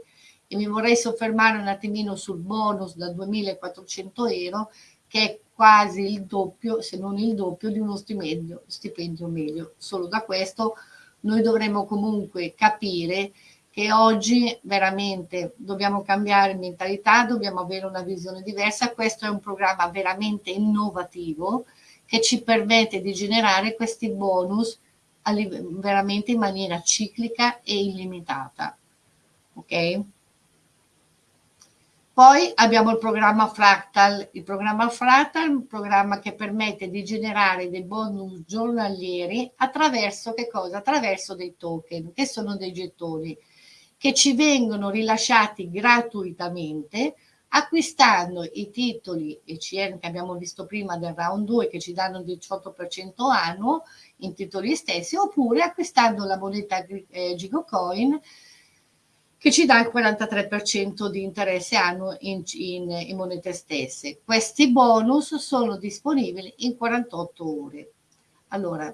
E mi vorrei soffermare un attimino sul bonus da 2400 euro che è quasi il doppio, se non il doppio, di uno stipendio, stipendio medio. Solo da questo noi dovremmo comunque capire che oggi veramente dobbiamo cambiare mentalità, dobbiamo avere una visione diversa. Questo è un programma veramente innovativo che ci permette di generare questi bonus veramente in maniera ciclica e illimitata. Ok? Poi abbiamo il programma Fractal. Il programma Fractal è un programma che permette di generare dei bonus giornalieri attraverso? Attraverso dei token, che sono dei gettoni, che ci vengono rilasciati gratuitamente acquistando i titoli ECN che abbiamo visto prima del round 2 che ci danno il 18% annuo in titoli stessi oppure acquistando la moneta eh, Gigocoin che ci dà il 43% di interesse annuo in, in, in, monete stesse. Questi bonus sono disponibili in 48 ore. Allora,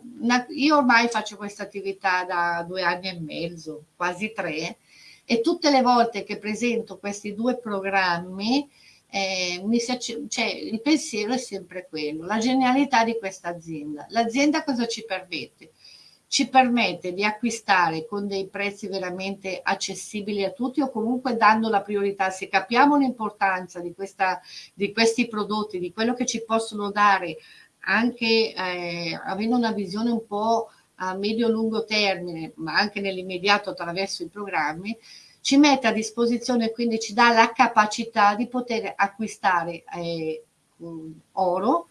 io ormai faccio questa attività da due anni e mezzo, quasi tre, e tutte le volte che presento questi due programmi, eh, si, cioè, il pensiero è sempre quello, la genialità di questa azienda. L'azienda cosa ci permette? Ci permette di acquistare con dei prezzi veramente accessibili a tutti o comunque dando la priorità. Se capiamo l'importanza di, di questi prodotti, di quello che ci possono dare, anche eh, avendo una visione un po' a medio-lungo termine, ma anche nell'immediato attraverso i programmi, ci mette a disposizione, quindi ci dà la capacità di poter acquistare eh, oro,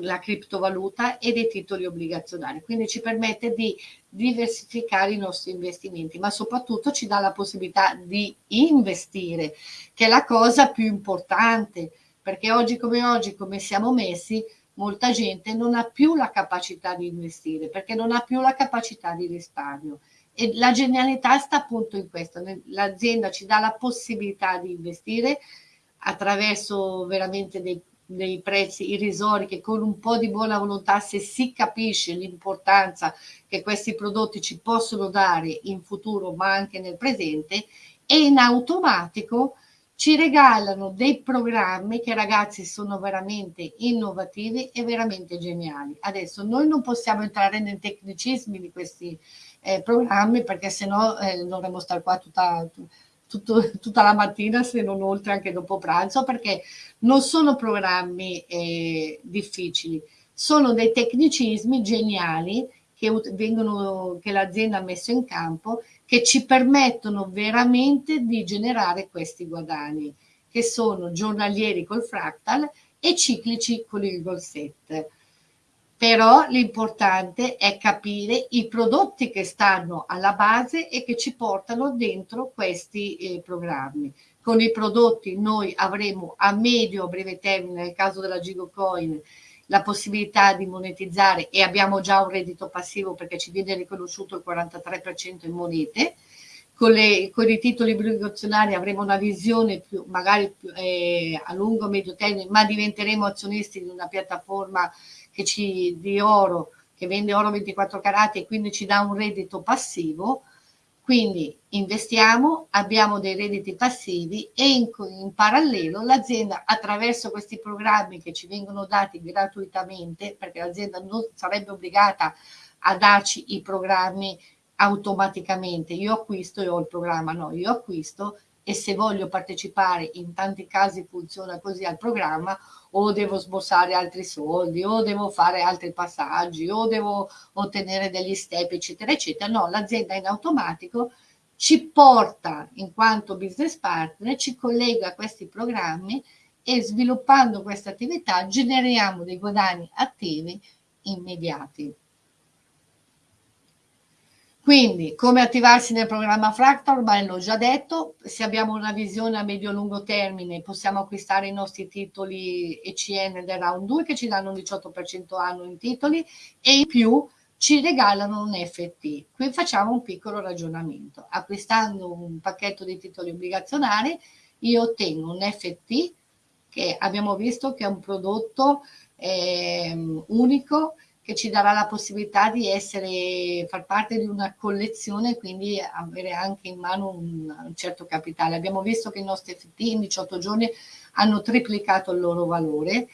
la criptovaluta e dei titoli obbligazionari. Quindi ci permette di diversificare i nostri investimenti, ma soprattutto ci dà la possibilità di investire, che è la cosa più importante, perché oggi come oggi, come siamo messi, molta gente non ha più la capacità di investire, perché non ha più la capacità di risparmio. E la genialità sta appunto in questo, l'azienda ci dà la possibilità di investire attraverso veramente dei dei prezzi irrisori che con un po' di buona volontà se si capisce l'importanza che questi prodotti ci possono dare in futuro ma anche nel presente e in automatico ci regalano dei programmi che ragazzi sono veramente innovativi e veramente geniali. Adesso noi non possiamo entrare nei tecnicismi di questi eh, programmi perché sennò eh, dovremmo stare qua tutta, tutto, tutta la mattina se non oltre anche dopo pranzo perché non sono programmi eh, difficili, sono dei tecnicismi geniali che, che l'azienda ha messo in campo che ci permettono veramente di generare questi guadagni che sono giornalieri col fractal e ciclici con il goal set però l'importante è capire i prodotti che stanno alla base e che ci portano dentro questi eh, programmi. Con i prodotti noi avremo a medio o breve termine, nel caso della Gigocoin, la possibilità di monetizzare e abbiamo già un reddito passivo perché ci viene riconosciuto il 43% in monete. Con, le, con, i titoli obbligazionari avremo una visione più, magari più, eh, a lungo medio termine, ma diventeremo azionisti di una piattaforma che ci, di oro che vende oro 24 carati e quindi ci dà un reddito passivo, quindi investiamo, abbiamo dei redditi passivi e in, in parallelo l'azienda attraverso questi programmi che ci vengono dati gratuitamente, perché l'azienda non sarebbe obbligata a darci i programmi automaticamente, io acquisto e ho il programma, no, io acquisto e se voglio partecipare, in tanti casi funziona così al programma, o devo sborsare altri soldi, o devo fare altri passaggi, o devo ottenere degli step, eccetera, eccetera. No, l'azienda in automatico ci porta in quanto business partner, ci collega a questi programmi e sviluppando questa attività generiamo dei guadagni attivi immediati. Quindi, come attivarsi nel programma Fractal? Ormai l'ho già detto, se abbiamo una visione a medio-lungo termine possiamo acquistare i nostri titoli ECN del round 2 che ci danno un 18% anno in titoli e in più ci regalano un FT. Qui facciamo un piccolo ragionamento. Acquistando un pacchetto di titoli obbligazionari io ottengo un FT che abbiamo visto che è un prodotto eh, unico che ci darà la possibilità di essere, far parte di una collezione e quindi avere anche in mano un, un, certo capitale. Abbiamo visto che i nostri FT in 18 giorni hanno triplicato il loro valore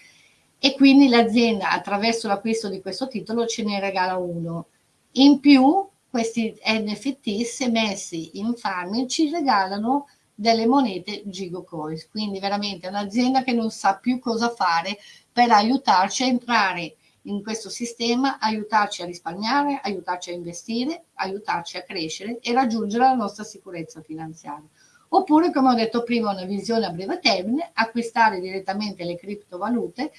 e quindi l'azienda attraverso l'acquisto di questo titolo ce ne regala uno. In più questi NFT se messi in farming ci regalano delle monete Gigo Coins, quindi veramente un'azienda che non sa più cosa fare per aiutarci a entrare in questo sistema, aiutarci a risparmiare, aiutarci a investire, aiutarci a crescere e raggiungere la nostra sicurezza finanziaria. Oppure, come ho detto prima, una visione a breve termine, acquistare direttamente le criptovalute,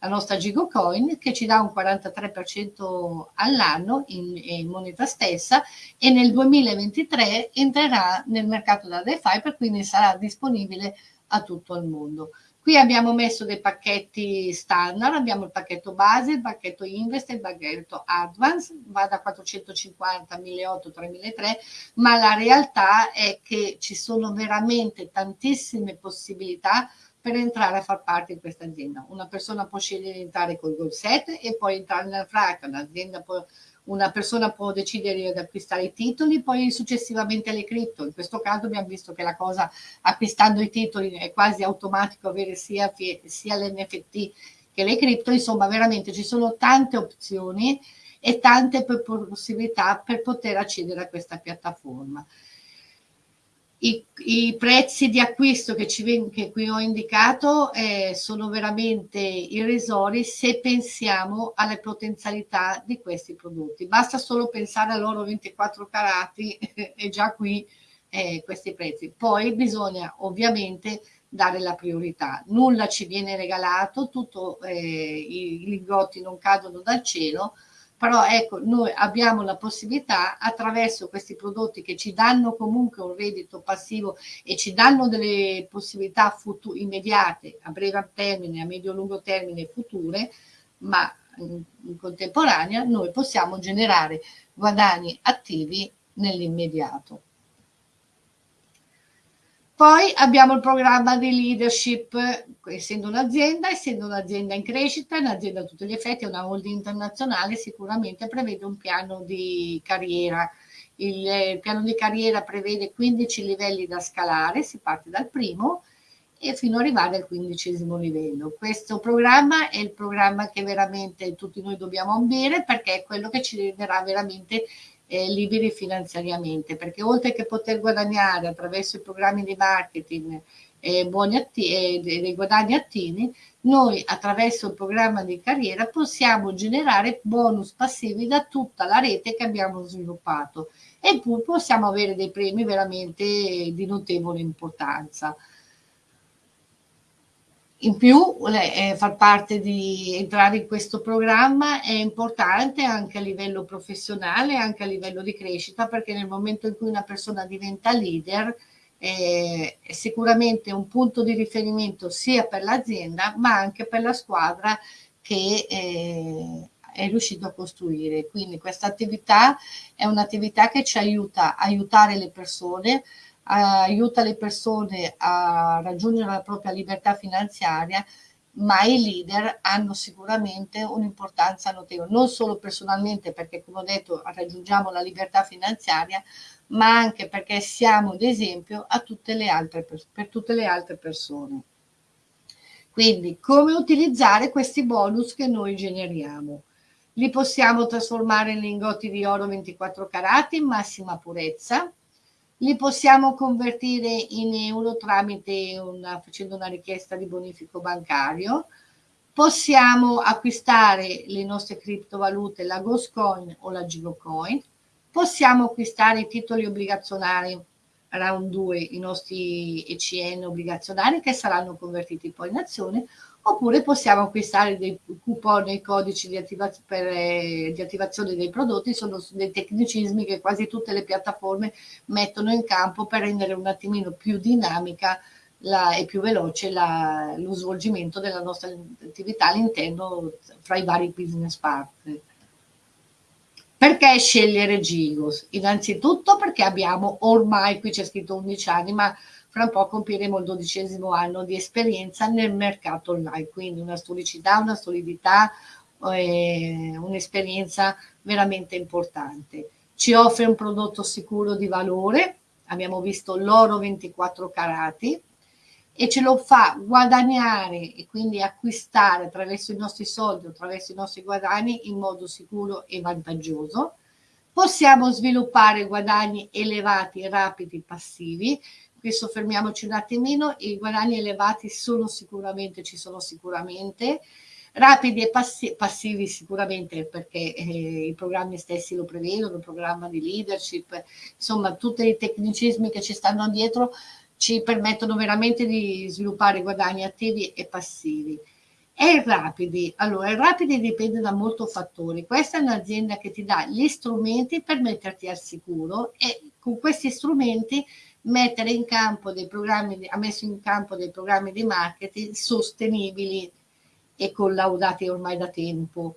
la nostra Gigocoin, che ci dà un 43% all'anno in, in, moneta stessa e nel 2023 entrerà nel mercato da DeFi, per cui sarà disponibile a tutto il mondo. Qui abbiamo messo dei pacchetti standard, abbiamo il pacchetto base, il pacchetto invest e il pacchetto advance, va da 450 a 1800, 3003, ma la realtà è che ci sono veramente tantissime possibilità per entrare a far parte di questa azienda. Una persona può scegliere di entrare col goal set e poi entrare nel FRAC, un'azienda può una persona può decidere di acquistare i titoli, poi successivamente le cripto. In questo caso abbiamo visto che la cosa acquistando i titoli è quasi automatico avere sia, sia l'NFT che le cripto, insomma veramente ci sono tante opzioni e tante possibilità per poter accedere a questa piattaforma. I, I, prezzi di acquisto che, ci, che qui ho indicato eh, sono veramente irrisori se pensiamo alle potenzialità di questi prodotti. Basta solo pensare all'oro 24 carati e già qui eh, questi prezzi. Poi bisogna ovviamente dare la priorità. Nulla ci viene regalato, tutto, eh, i lingotti non cadono dal cielo, però ecco, noi abbiamo la possibilità attraverso questi prodotti che ci danno comunque un reddito passivo e ci danno delle possibilità immediate, a breve termine, a medio-lungo termine future, ma in, contemporanea noi possiamo generare guadagni attivi nell'immediato. Poi abbiamo il programma di leadership, essendo un'azienda, essendo un'azienda in crescita, un'azienda a tutti gli effetti, una holding internazionale, sicuramente prevede un piano di carriera. Il, piano di carriera prevede 15 livelli da scalare, si parte dal primo e fino ad arrivare al quindicesimo livello. Questo programma è il programma che veramente tutti noi dobbiamo ambire perché è quello che ci renderà veramente eh, liberi finanziariamente, perché oltre che poter guadagnare attraverso i programmi di marketing eh, atti- dei guadagni attivi, noi attraverso il programma di carriera possiamo generare bonus passivi da tutta la rete che abbiamo sviluppato e poi possiamo avere dei premi veramente di notevole importanza. In più, eh, far parte di entrare in questo programma è importante anche a livello professionale, anche a livello di crescita, perché nel momento in cui una persona diventa leader eh, è sicuramente un punto di riferimento sia per l'azienda, ma anche per la squadra che eh, è riuscito a costruire. Quindi questa attività è un'attività che ci aiuta a aiutare le persone aiuta le persone a raggiungere la propria libertà finanziaria, ma i leader hanno sicuramente un'importanza notevole, non solo personalmente perché come ho detto raggiungiamo la libertà finanziaria, ma anche perché siamo d'esempio per tutte le altre persone. Quindi come utilizzare questi bonus che noi generiamo? Li possiamo trasformare in lingotti di oro 24 carati in massima purezza, li possiamo convertire in euro tramite una, facendo una richiesta di bonifico bancario, possiamo acquistare le nostre criptovalute, la Ghostcoin o la Gigocoin, possiamo acquistare i titoli obbligazionari round 2, i nostri ECN obbligazionari che saranno convertiti poi in azione, oppure possiamo acquistare dei coupon e codici di, attivaz per, eh, di, attivazione dei prodotti, sono dei tecnicismi che quasi tutte le piattaforme mettono in campo per rendere un attimino più dinamica la, e più veloce la, lo svolgimento della nostra attività all'interno fra i vari business partner. Perché scegliere Gigos? Innanzitutto perché abbiamo ormai, qui c'è scritto 11 anni, ma fra un po' compiremo il dodicesimo anno di esperienza nel mercato online, quindi una storicità, una solidità, eh, un'esperienza veramente importante. Ci offre un prodotto sicuro di valore, abbiamo visto l'oro 24 carati, e ce lo fa guadagnare e quindi acquistare attraverso i nostri soldi, attraverso i nostri guadagni in modo sicuro e vantaggioso. Possiamo sviluppare guadagni elevati, rapidi, passivi, qui soffermiamoci un attimino, i guadagni elevati sono sicuramente, ci sono sicuramente, rapidi e passi passivi sicuramente perché eh, i programmi stessi lo prevedono, il programma di leadership, insomma tutti i tecnicismi che ci stanno dietro ci permettono veramente di sviluppare guadagni attivi e passivi. E rapidi, allora i rapidi dipende da molti fattori, questa è un'azienda che ti dà gli strumenti per metterti al sicuro e con questi strumenti mettere in campo dei programmi, ha messo in campo dei programmi di marketing sostenibili e collaudati ormai da tempo.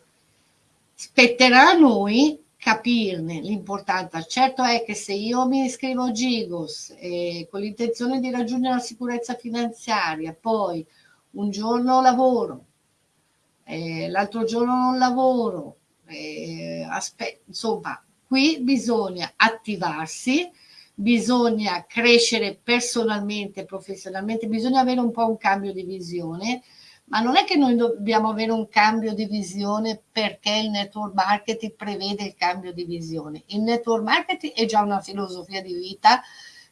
Spetterà a noi capirne l'importanza. Certo è che se io mi iscrivo a Gigos eh, con l'intenzione di raggiungere la sicurezza finanziaria, poi un giorno lavoro, eh, l'altro giorno non lavoro, eh, insomma, qui bisogna attivarsi, bisogna crescere personalmente, professionalmente, bisogna avere un po' un cambio di visione, ma non è che noi dobbiamo avere un cambio di visione perché il network marketing prevede il cambio di visione. Il network marketing è già una filosofia di vita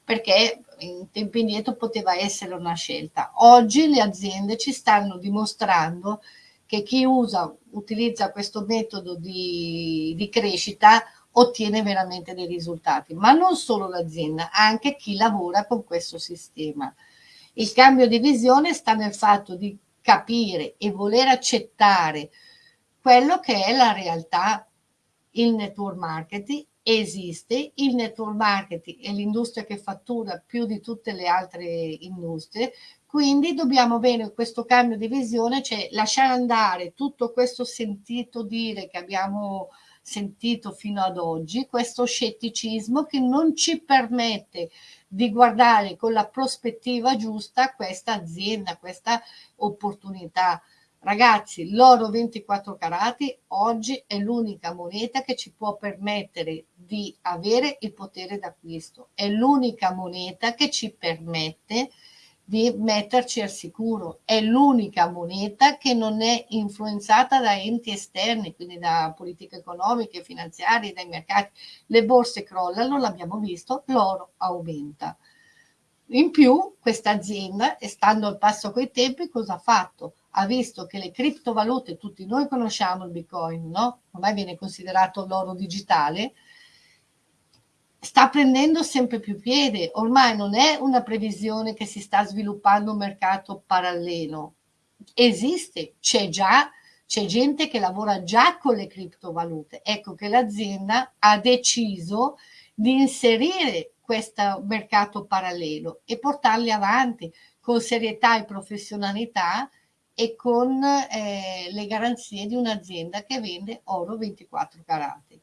perché in tempi indietro poteva essere una scelta. Oggi le aziende ci stanno dimostrando che chi usa, utilizza questo metodo di, di crescita ottiene veramente dei risultati, ma non solo l'azienda, anche chi lavora con questo sistema. Il cambio di visione sta nel fatto di capire e voler accettare quello che è la realtà. Il network marketing esiste, il network marketing è l'industria che fattura più di tutte le altre industrie, quindi dobbiamo avere questo cambio di visione, cioè lasciare andare tutto questo sentito dire che abbiamo sentito fino ad oggi, questo scetticismo che non ci permette di guardare con la prospettiva giusta questa azienda, questa opportunità. Ragazzi, l'oro 24 carati oggi è l'unica moneta che ci può permettere di avere il potere d'acquisto. È l'unica moneta che ci permette di metterci al sicuro. È l'unica moneta che non è influenzata da enti esterni, quindi da politiche economiche, finanziarie, dai mercati. Le borse crollano, l'abbiamo visto, l'oro aumenta. In più, questa azienda, stando al passo coi tempi, cosa ha fatto? Ha visto che le criptovalute, tutti noi conosciamo il Bitcoin, no? Ormai viene considerato l'oro digitale, sta prendendo sempre più piede. Ormai non è una previsione che si sta sviluppando un mercato parallelo. Esiste, c'è già, c'è gente che lavora già con le criptovalute. Ecco che l'azienda ha deciso di inserire questo mercato parallelo e portarli avanti con serietà e professionalità e con eh, le garanzie di un'azienda che vende oro 24 carati.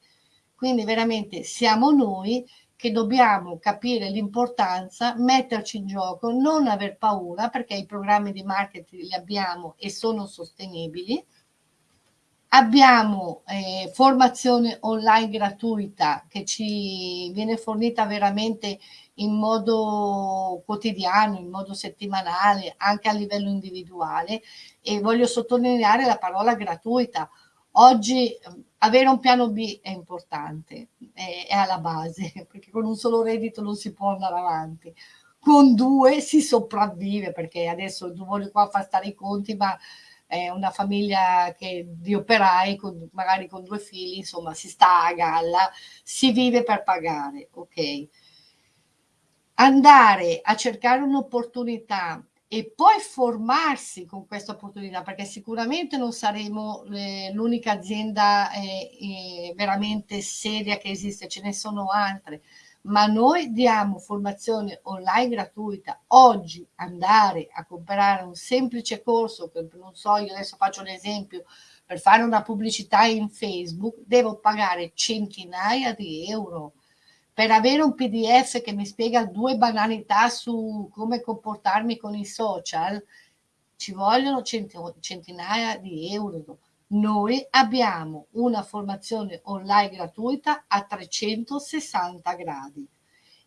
Quindi veramente siamo noi che dobbiamo capire l'importanza, metterci in gioco, non aver paura perché i programmi di marketing li abbiamo e sono sostenibili. Abbiamo eh, formazione online gratuita che ci viene fornita veramente in modo quotidiano, in modo settimanale, anche a livello individuale e voglio sottolineare la parola gratuita. Oggi avere un piano B è importante, è, è, alla base, perché con un solo reddito non si può andare avanti. Con due si sopravvive, perché adesso non voglio qua far stare i conti, ma è una famiglia che, di operai, con, magari con due figli, insomma, si sta a galla, si vive per pagare, ok? Andare a cercare un'opportunità e poi formarsi con questa opportunità, perché sicuramente non saremo eh, l'unica azienda eh, eh, veramente seria che esiste, ce ne sono altre, ma noi diamo formazione online gratuita. Oggi andare a comprare un semplice corso, non so, io adesso faccio un esempio, per fare una pubblicità in Facebook, devo pagare centinaia di euro per avere un PDF che mi spiega due banalità su come comportarmi con i social, ci vogliono centinaia di euro. Noi abbiamo una formazione online gratuita a 360 gradi.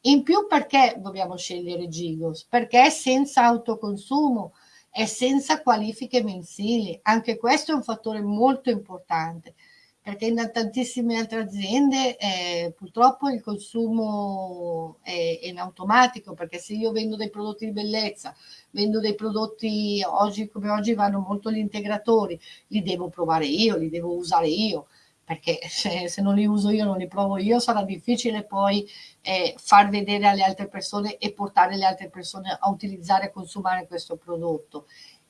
In più perché dobbiamo scegliere Gigos? Perché è senza autoconsumo, è senza qualifiche mensili. Anche questo è un fattore molto importante perché in tantissime altre aziende eh, purtroppo il consumo è, è, in automatico, perché se io vendo dei prodotti di bellezza, vendo dei prodotti, oggi come oggi vanno molto gli integratori, li devo provare io, li devo usare io, perché se, se non li uso io, non li provo io, sarà difficile poi eh, far vedere alle altre persone e portare le altre persone a utilizzare e consumare questo prodotto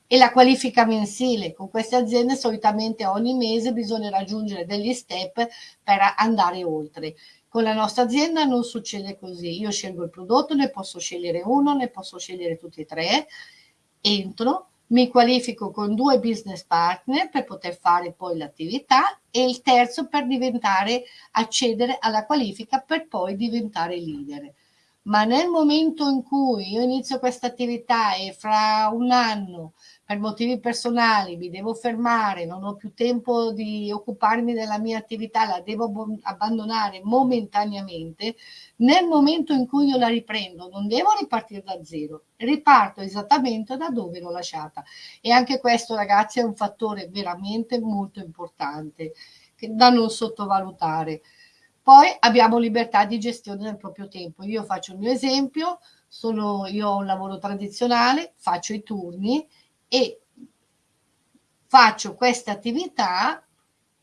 e la qualifica mensile. Con queste aziende solitamente ogni mese bisogna raggiungere degli step per andare oltre. Con la nostra azienda non succede così. Io scelgo il prodotto, ne posso scegliere uno, ne posso scegliere tutti e tre, entro, mi qualifico con due business partner per poter fare poi l'attività e il terzo per diventare, accedere alla qualifica per poi diventare leader ma nel momento in cui io inizio questa attività e fra un anno per motivi personali mi devo fermare, non ho più tempo di occuparmi della mia attività, la devo abbandonare momentaneamente, nel momento in cui io la riprendo non devo ripartire da zero, riparto esattamente da dove l'ho lasciata. E anche questo ragazzi è un fattore veramente molto importante da non sottovalutare Poi abbiamo libertà di gestione del proprio tempo. Io faccio il mio esempio, sono, io ho un lavoro tradizionale, faccio i turni e faccio questa attività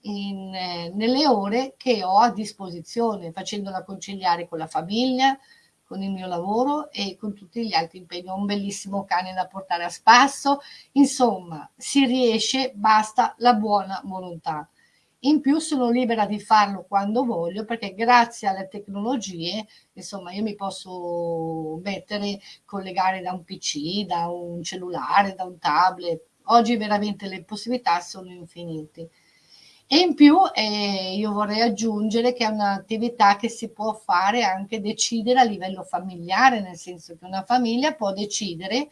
in, eh, nelle ore che ho a disposizione, facendola conciliare con la famiglia, con il mio lavoro e con tutti gli altri impegni. Ho un bellissimo cane da portare a spasso, insomma, si riesce, basta la buona volontà. In più sono libera di farlo quando voglio perché grazie alle tecnologie, insomma, io mi posso mettere, collegare da un PC, da un cellulare, da un tablet. Oggi veramente le possibilità sono infinite. E in più eh, io vorrei aggiungere che è un'attività che si può fare anche decidere a livello familiare, nel senso che una famiglia può decidere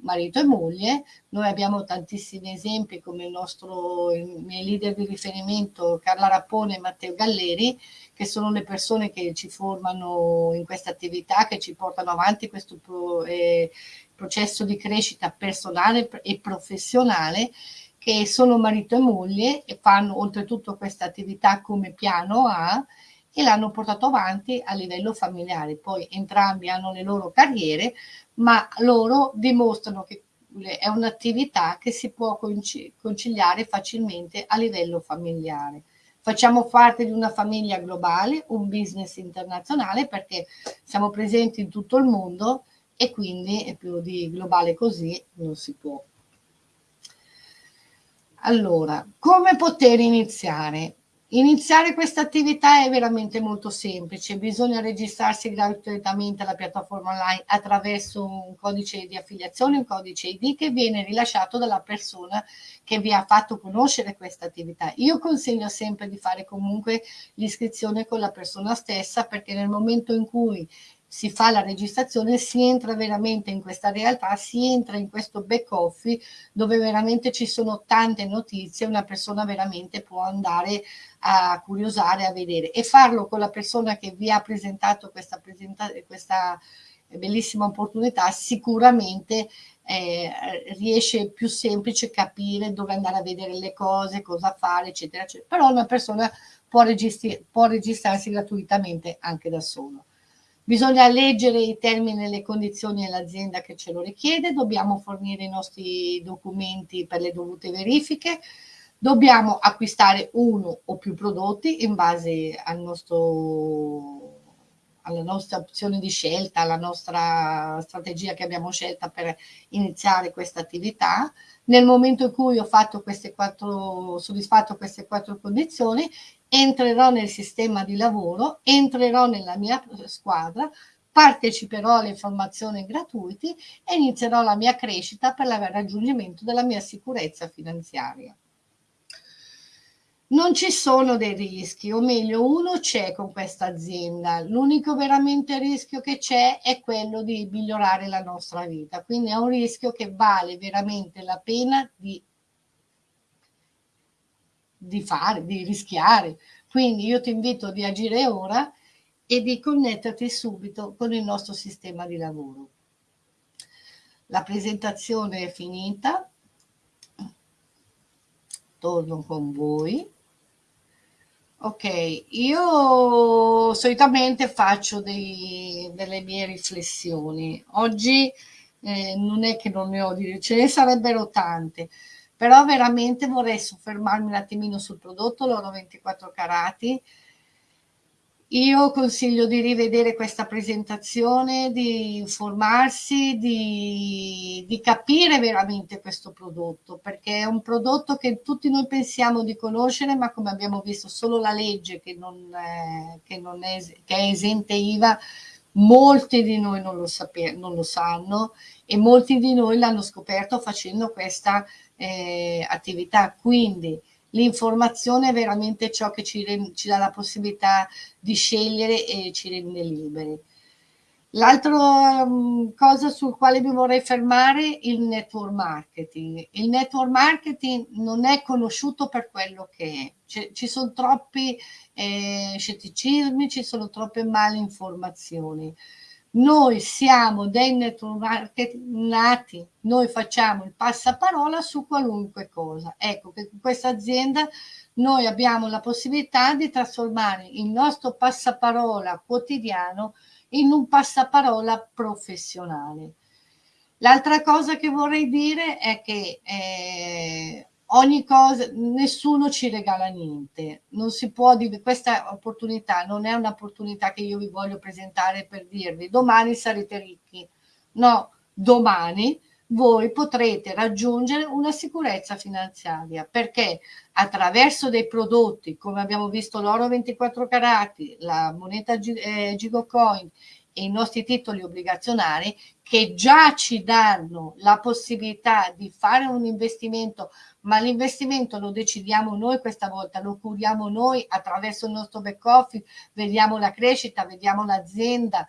marito e moglie. Noi abbiamo tantissimi esempi come il nostro, i miei leader di riferimento Carla Rappone e Matteo Galleri, che sono le persone che ci formano in questa attività, che ci portano avanti questo pro, eh, processo di crescita personale e professionale, che sono marito e moglie e fanno oltretutto questa attività come piano A e l'hanno portato avanti a livello familiare. Poi entrambi hanno le loro carriere, ma loro dimostrano che è un'attività che si può conciliare facilmente a livello familiare. Facciamo parte di una famiglia globale, un business internazionale perché siamo presenti in tutto il mondo e quindi più di globale così non si può. Allora, come poter iniziare? Iniziare questa attività è veramente molto semplice, bisogna registrarsi gratuitamente alla piattaforma online attraverso un codice di affiliazione, un codice ID che viene rilasciato dalla persona che vi ha fatto conoscere questa attività. Io consiglio sempre di fare comunque l'iscrizione con la persona stessa perché nel momento in cui si fa la registrazione, si entra veramente in questa realtà, si entra in questo back office dove veramente ci sono tante notizie, una persona veramente può andare a curiosare, a vedere e farlo con la persona che vi ha presentato questa, presenta questa bellissima opportunità sicuramente eh, riesce più semplice capire dove andare a vedere le cose, cosa fare, eccetera, eccetera. Però una persona può, registri può registrarsi gratuitamente anche da solo. Bisogna leggere i termini e le condizioni dell'azienda che ce lo richiede, dobbiamo fornire i nostri documenti per le dovute verifiche, dobbiamo acquistare uno o più prodotti in base al nostro, alla nostra opzione di scelta, alla nostra strategia che abbiamo scelta per iniziare questa attività. Nel momento in cui ho queste quattro, soddisfatto queste quattro condizioni, entrerò nel sistema di lavoro, entrerò nella mia squadra, parteciperò alle informazioni gratuite e inizierò la mia crescita per il raggiungimento della mia sicurezza finanziaria. Non ci sono dei rischi, o meglio uno c'è con questa azienda, l'unico veramente rischio che c'è è quello di migliorare la nostra vita, quindi è un rischio che vale veramente la pena di di fare, di rischiare. Quindi io ti invito di agire ora e di connetterti subito con il nostro sistema di lavoro. La presentazione è finita. Torno con voi. Ok, io solitamente faccio dei, delle mie riflessioni. Oggi eh, non è che non ne ho di ce ne sarebbero tante, però veramente vorrei soffermarmi un attimino sul prodotto, l'oro 24 carati. Io consiglio di rivedere questa presentazione, di informarsi, di, di, capire veramente questo prodotto, perché è un prodotto che tutti noi pensiamo di conoscere, ma come abbiamo visto solo la legge che, non è, che, non è, che è esente IVA, molti di noi non lo, non lo sanno e molti di noi l'hanno scoperto facendo questa eh, attività. Quindi l'informazione è veramente ciò che ci, ci, dà la possibilità di scegliere e ci rende liberi. L'altra um, cosa sul quale mi vorrei fermare è il network marketing. Il network marketing non è conosciuto per quello che è. C ci sono troppi eh, scetticismi, ci sono troppe male informazioni. Noi siamo dei network nati, noi facciamo il passaparola su qualunque cosa. Ecco che questa azienda noi abbiamo la possibilità di trasformare il nostro passaparola quotidiano in un passaparola professionale. L'altra cosa che vorrei dire è che eh, ogni cosa, nessuno ci regala niente, non si può dire, questa opportunità non è un'opportunità che io vi voglio presentare per dirvi domani sarete ricchi, no, domani voi potrete raggiungere una sicurezza finanziaria perché attraverso dei prodotti come abbiamo visto l'oro 24 carati, la moneta eh, Gigocoin i nostri titoli obbligazionari che già ci danno la possibilità di fare un investimento, ma l'investimento lo decidiamo noi questa volta, lo curiamo noi attraverso il nostro back office, vediamo la crescita, vediamo l'azienda,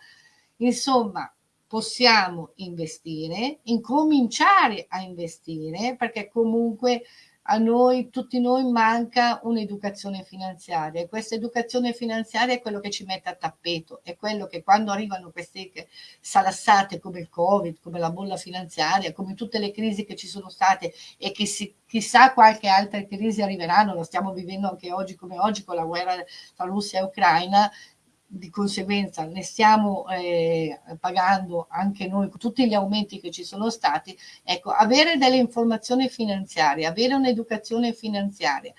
insomma possiamo investire, incominciare a investire, perché comunque a noi, tutti noi, manca un'educazione finanziaria e questa educazione finanziaria è quello che ci mette a tappeto, è quello che quando arrivano queste salassate come il Covid, come la bolla finanziaria, come tutte le crisi che ci sono state e che si, chissà qualche altra crisi arriveranno, lo stiamo vivendo anche oggi come oggi con la guerra tra Russia e Ucraina, di conseguenza ne stiamo eh, pagando anche noi tutti gli aumenti che ci sono stati, ecco, avere delle informazioni finanziarie, avere un'educazione finanziaria,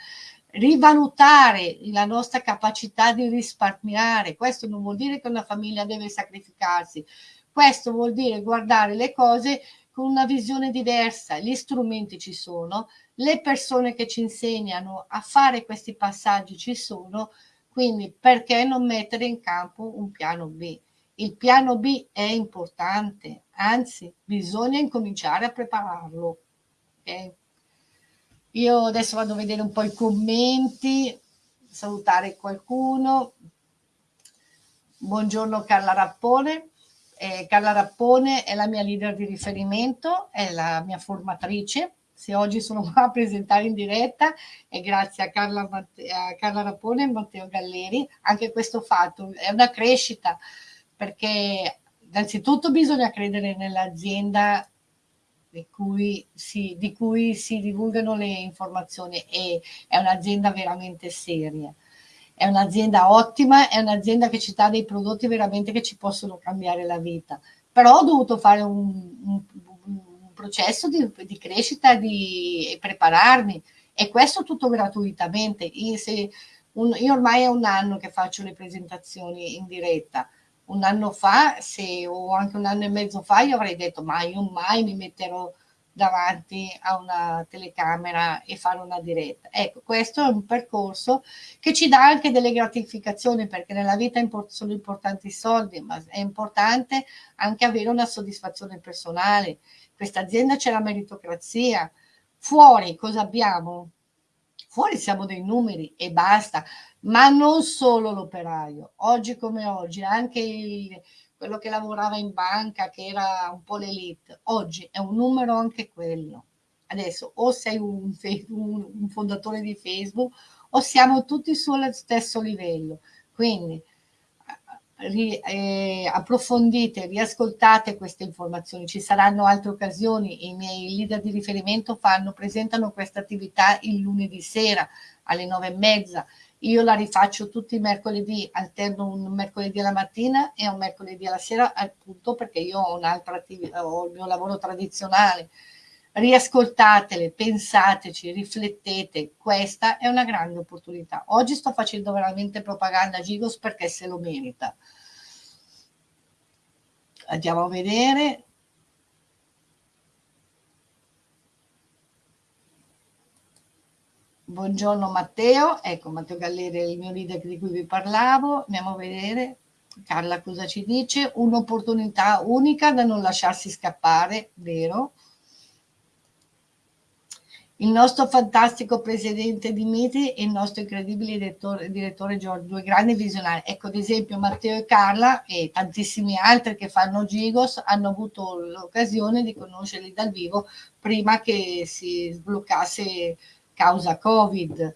rivalutare la nostra capacità di risparmiare, questo non vuol dire che una famiglia deve sacrificarsi, questo vuol dire guardare le cose con una visione diversa, gli strumenti ci sono, le persone che ci insegnano a fare questi passaggi ci sono, quindi perché non mettere in campo un piano B? Il piano B è importante, anzi bisogna incominciare a prepararlo. Okay? Io adesso vado a vedere un po' i commenti, salutare qualcuno. Buongiorno Carla Rappone. Eh, Carla Rappone è la mia leader di riferimento, è la mia formatrice se oggi sono qua a presentare in diretta è grazie a Carla, a Carla Rapone e Matteo Galleri. Anche questo fatto è una crescita perché innanzitutto bisogna credere nell'azienda di cui, si, di cui si divulgano le informazioni e è un'azienda veramente seria. È un'azienda ottima, è un'azienda che ci dà dei prodotti veramente che ci possono cambiare la vita. Però ho dovuto fare un, un processo di, di crescita di, e prepararmi e questo tutto gratuitamente. Io, se, un, io ormai è un anno che faccio le presentazioni in diretta. Un anno fa, se, o anche un anno e mezzo fa, io avrei detto ma io mai mi metterò davanti a una telecamera e fare una diretta. Ecco, questo è un percorso che ci dà anche delle gratificazioni perché nella vita sono importanti i soldi, ma è importante anche avere una soddisfazione personale questa azienda c'è la meritocrazia. Fuori cosa abbiamo? Fuori siamo dei numeri e basta, ma non solo l'operaio. Oggi come oggi, anche il, quello che lavorava in banca, che era un po' l'elite, oggi è un numero anche quello. Adesso o sei un, un, fondatore di Facebook o siamo tutti sullo stesso livello. Quindi ri, eh, approfondite, riascoltate queste informazioni, ci saranno altre occasioni, i miei leader di riferimento fanno, presentano questa attività il lunedì sera alle nove e mezza, io la rifaccio tutti i mercoledì, alterno un mercoledì alla mattina e un mercoledì alla sera, appunto perché io ho ho il mio lavoro tradizionale, riascoltatele, pensateci, riflettete, questa è una grande opportunità. Oggi sto facendo veramente propaganda a Gigos perché se lo merita. Andiamo a vedere. Buongiorno Matteo, ecco Matteo Galleri è il mio leader di cui vi parlavo, andiamo a vedere. Carla cosa ci dice? Un'opportunità unica da non lasciarsi scappare, vero? Il nostro fantastico presidente Dimitri e il nostro incredibile direttore, direttore Giorgio, due grandi visionari. Ecco, ad esempio Matteo e Carla e tantissimi altri che fanno Gigos hanno avuto l'occasione di conoscerli dal vivo prima che si sbloccasse causa Covid.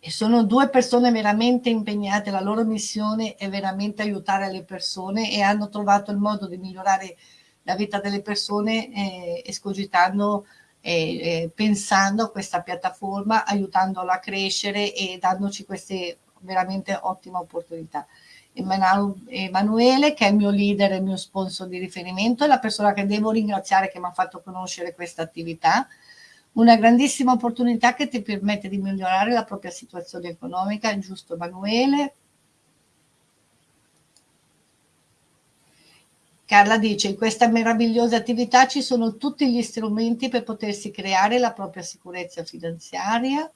E sono due persone veramente impegnate, la loro missione è veramente aiutare le persone e hanno trovato il modo di migliorare la vita delle persone eh, escogitando eh, pensando a questa piattaforma, aiutandola a crescere e dandoci queste veramente ottime opportunità. Emanuele, che è il mio leader e il mio sponsor di riferimento, è la persona che devo ringraziare che mi ha fatto conoscere questa attività, una grandissima opportunità che ti permette di migliorare la propria situazione economica, giusto Emanuele? Carla dice, in questa meravigliosa attività ci sono tutti gli strumenti per potersi creare la propria sicurezza finanziaria.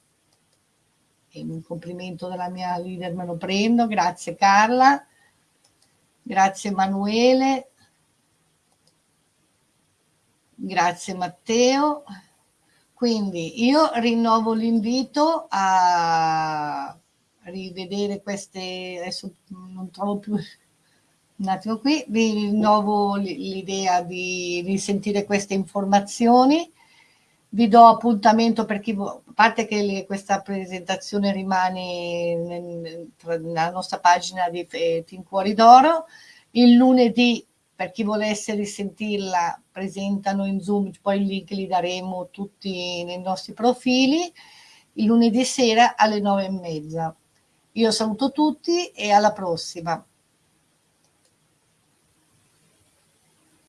E un complimento della mia leader me lo prendo, grazie Carla, grazie Emanuele, grazie Matteo. Quindi rinnovo rinnovo l'invito a rivedere queste, adesso non trovo più un attimo qui, vi rinnovo l'idea di risentire queste informazioni, vi do appuntamento per chi, a parte che le, questa presentazione rimane nella nostra pagina di Team Cuori d'Oro, il lunedì per chi volesse risentirla presentano in Zoom, poi il link li daremo tutti nei nostri profili, il lunedì sera alle nove e mezza. Io saluto tutti e alla prossima.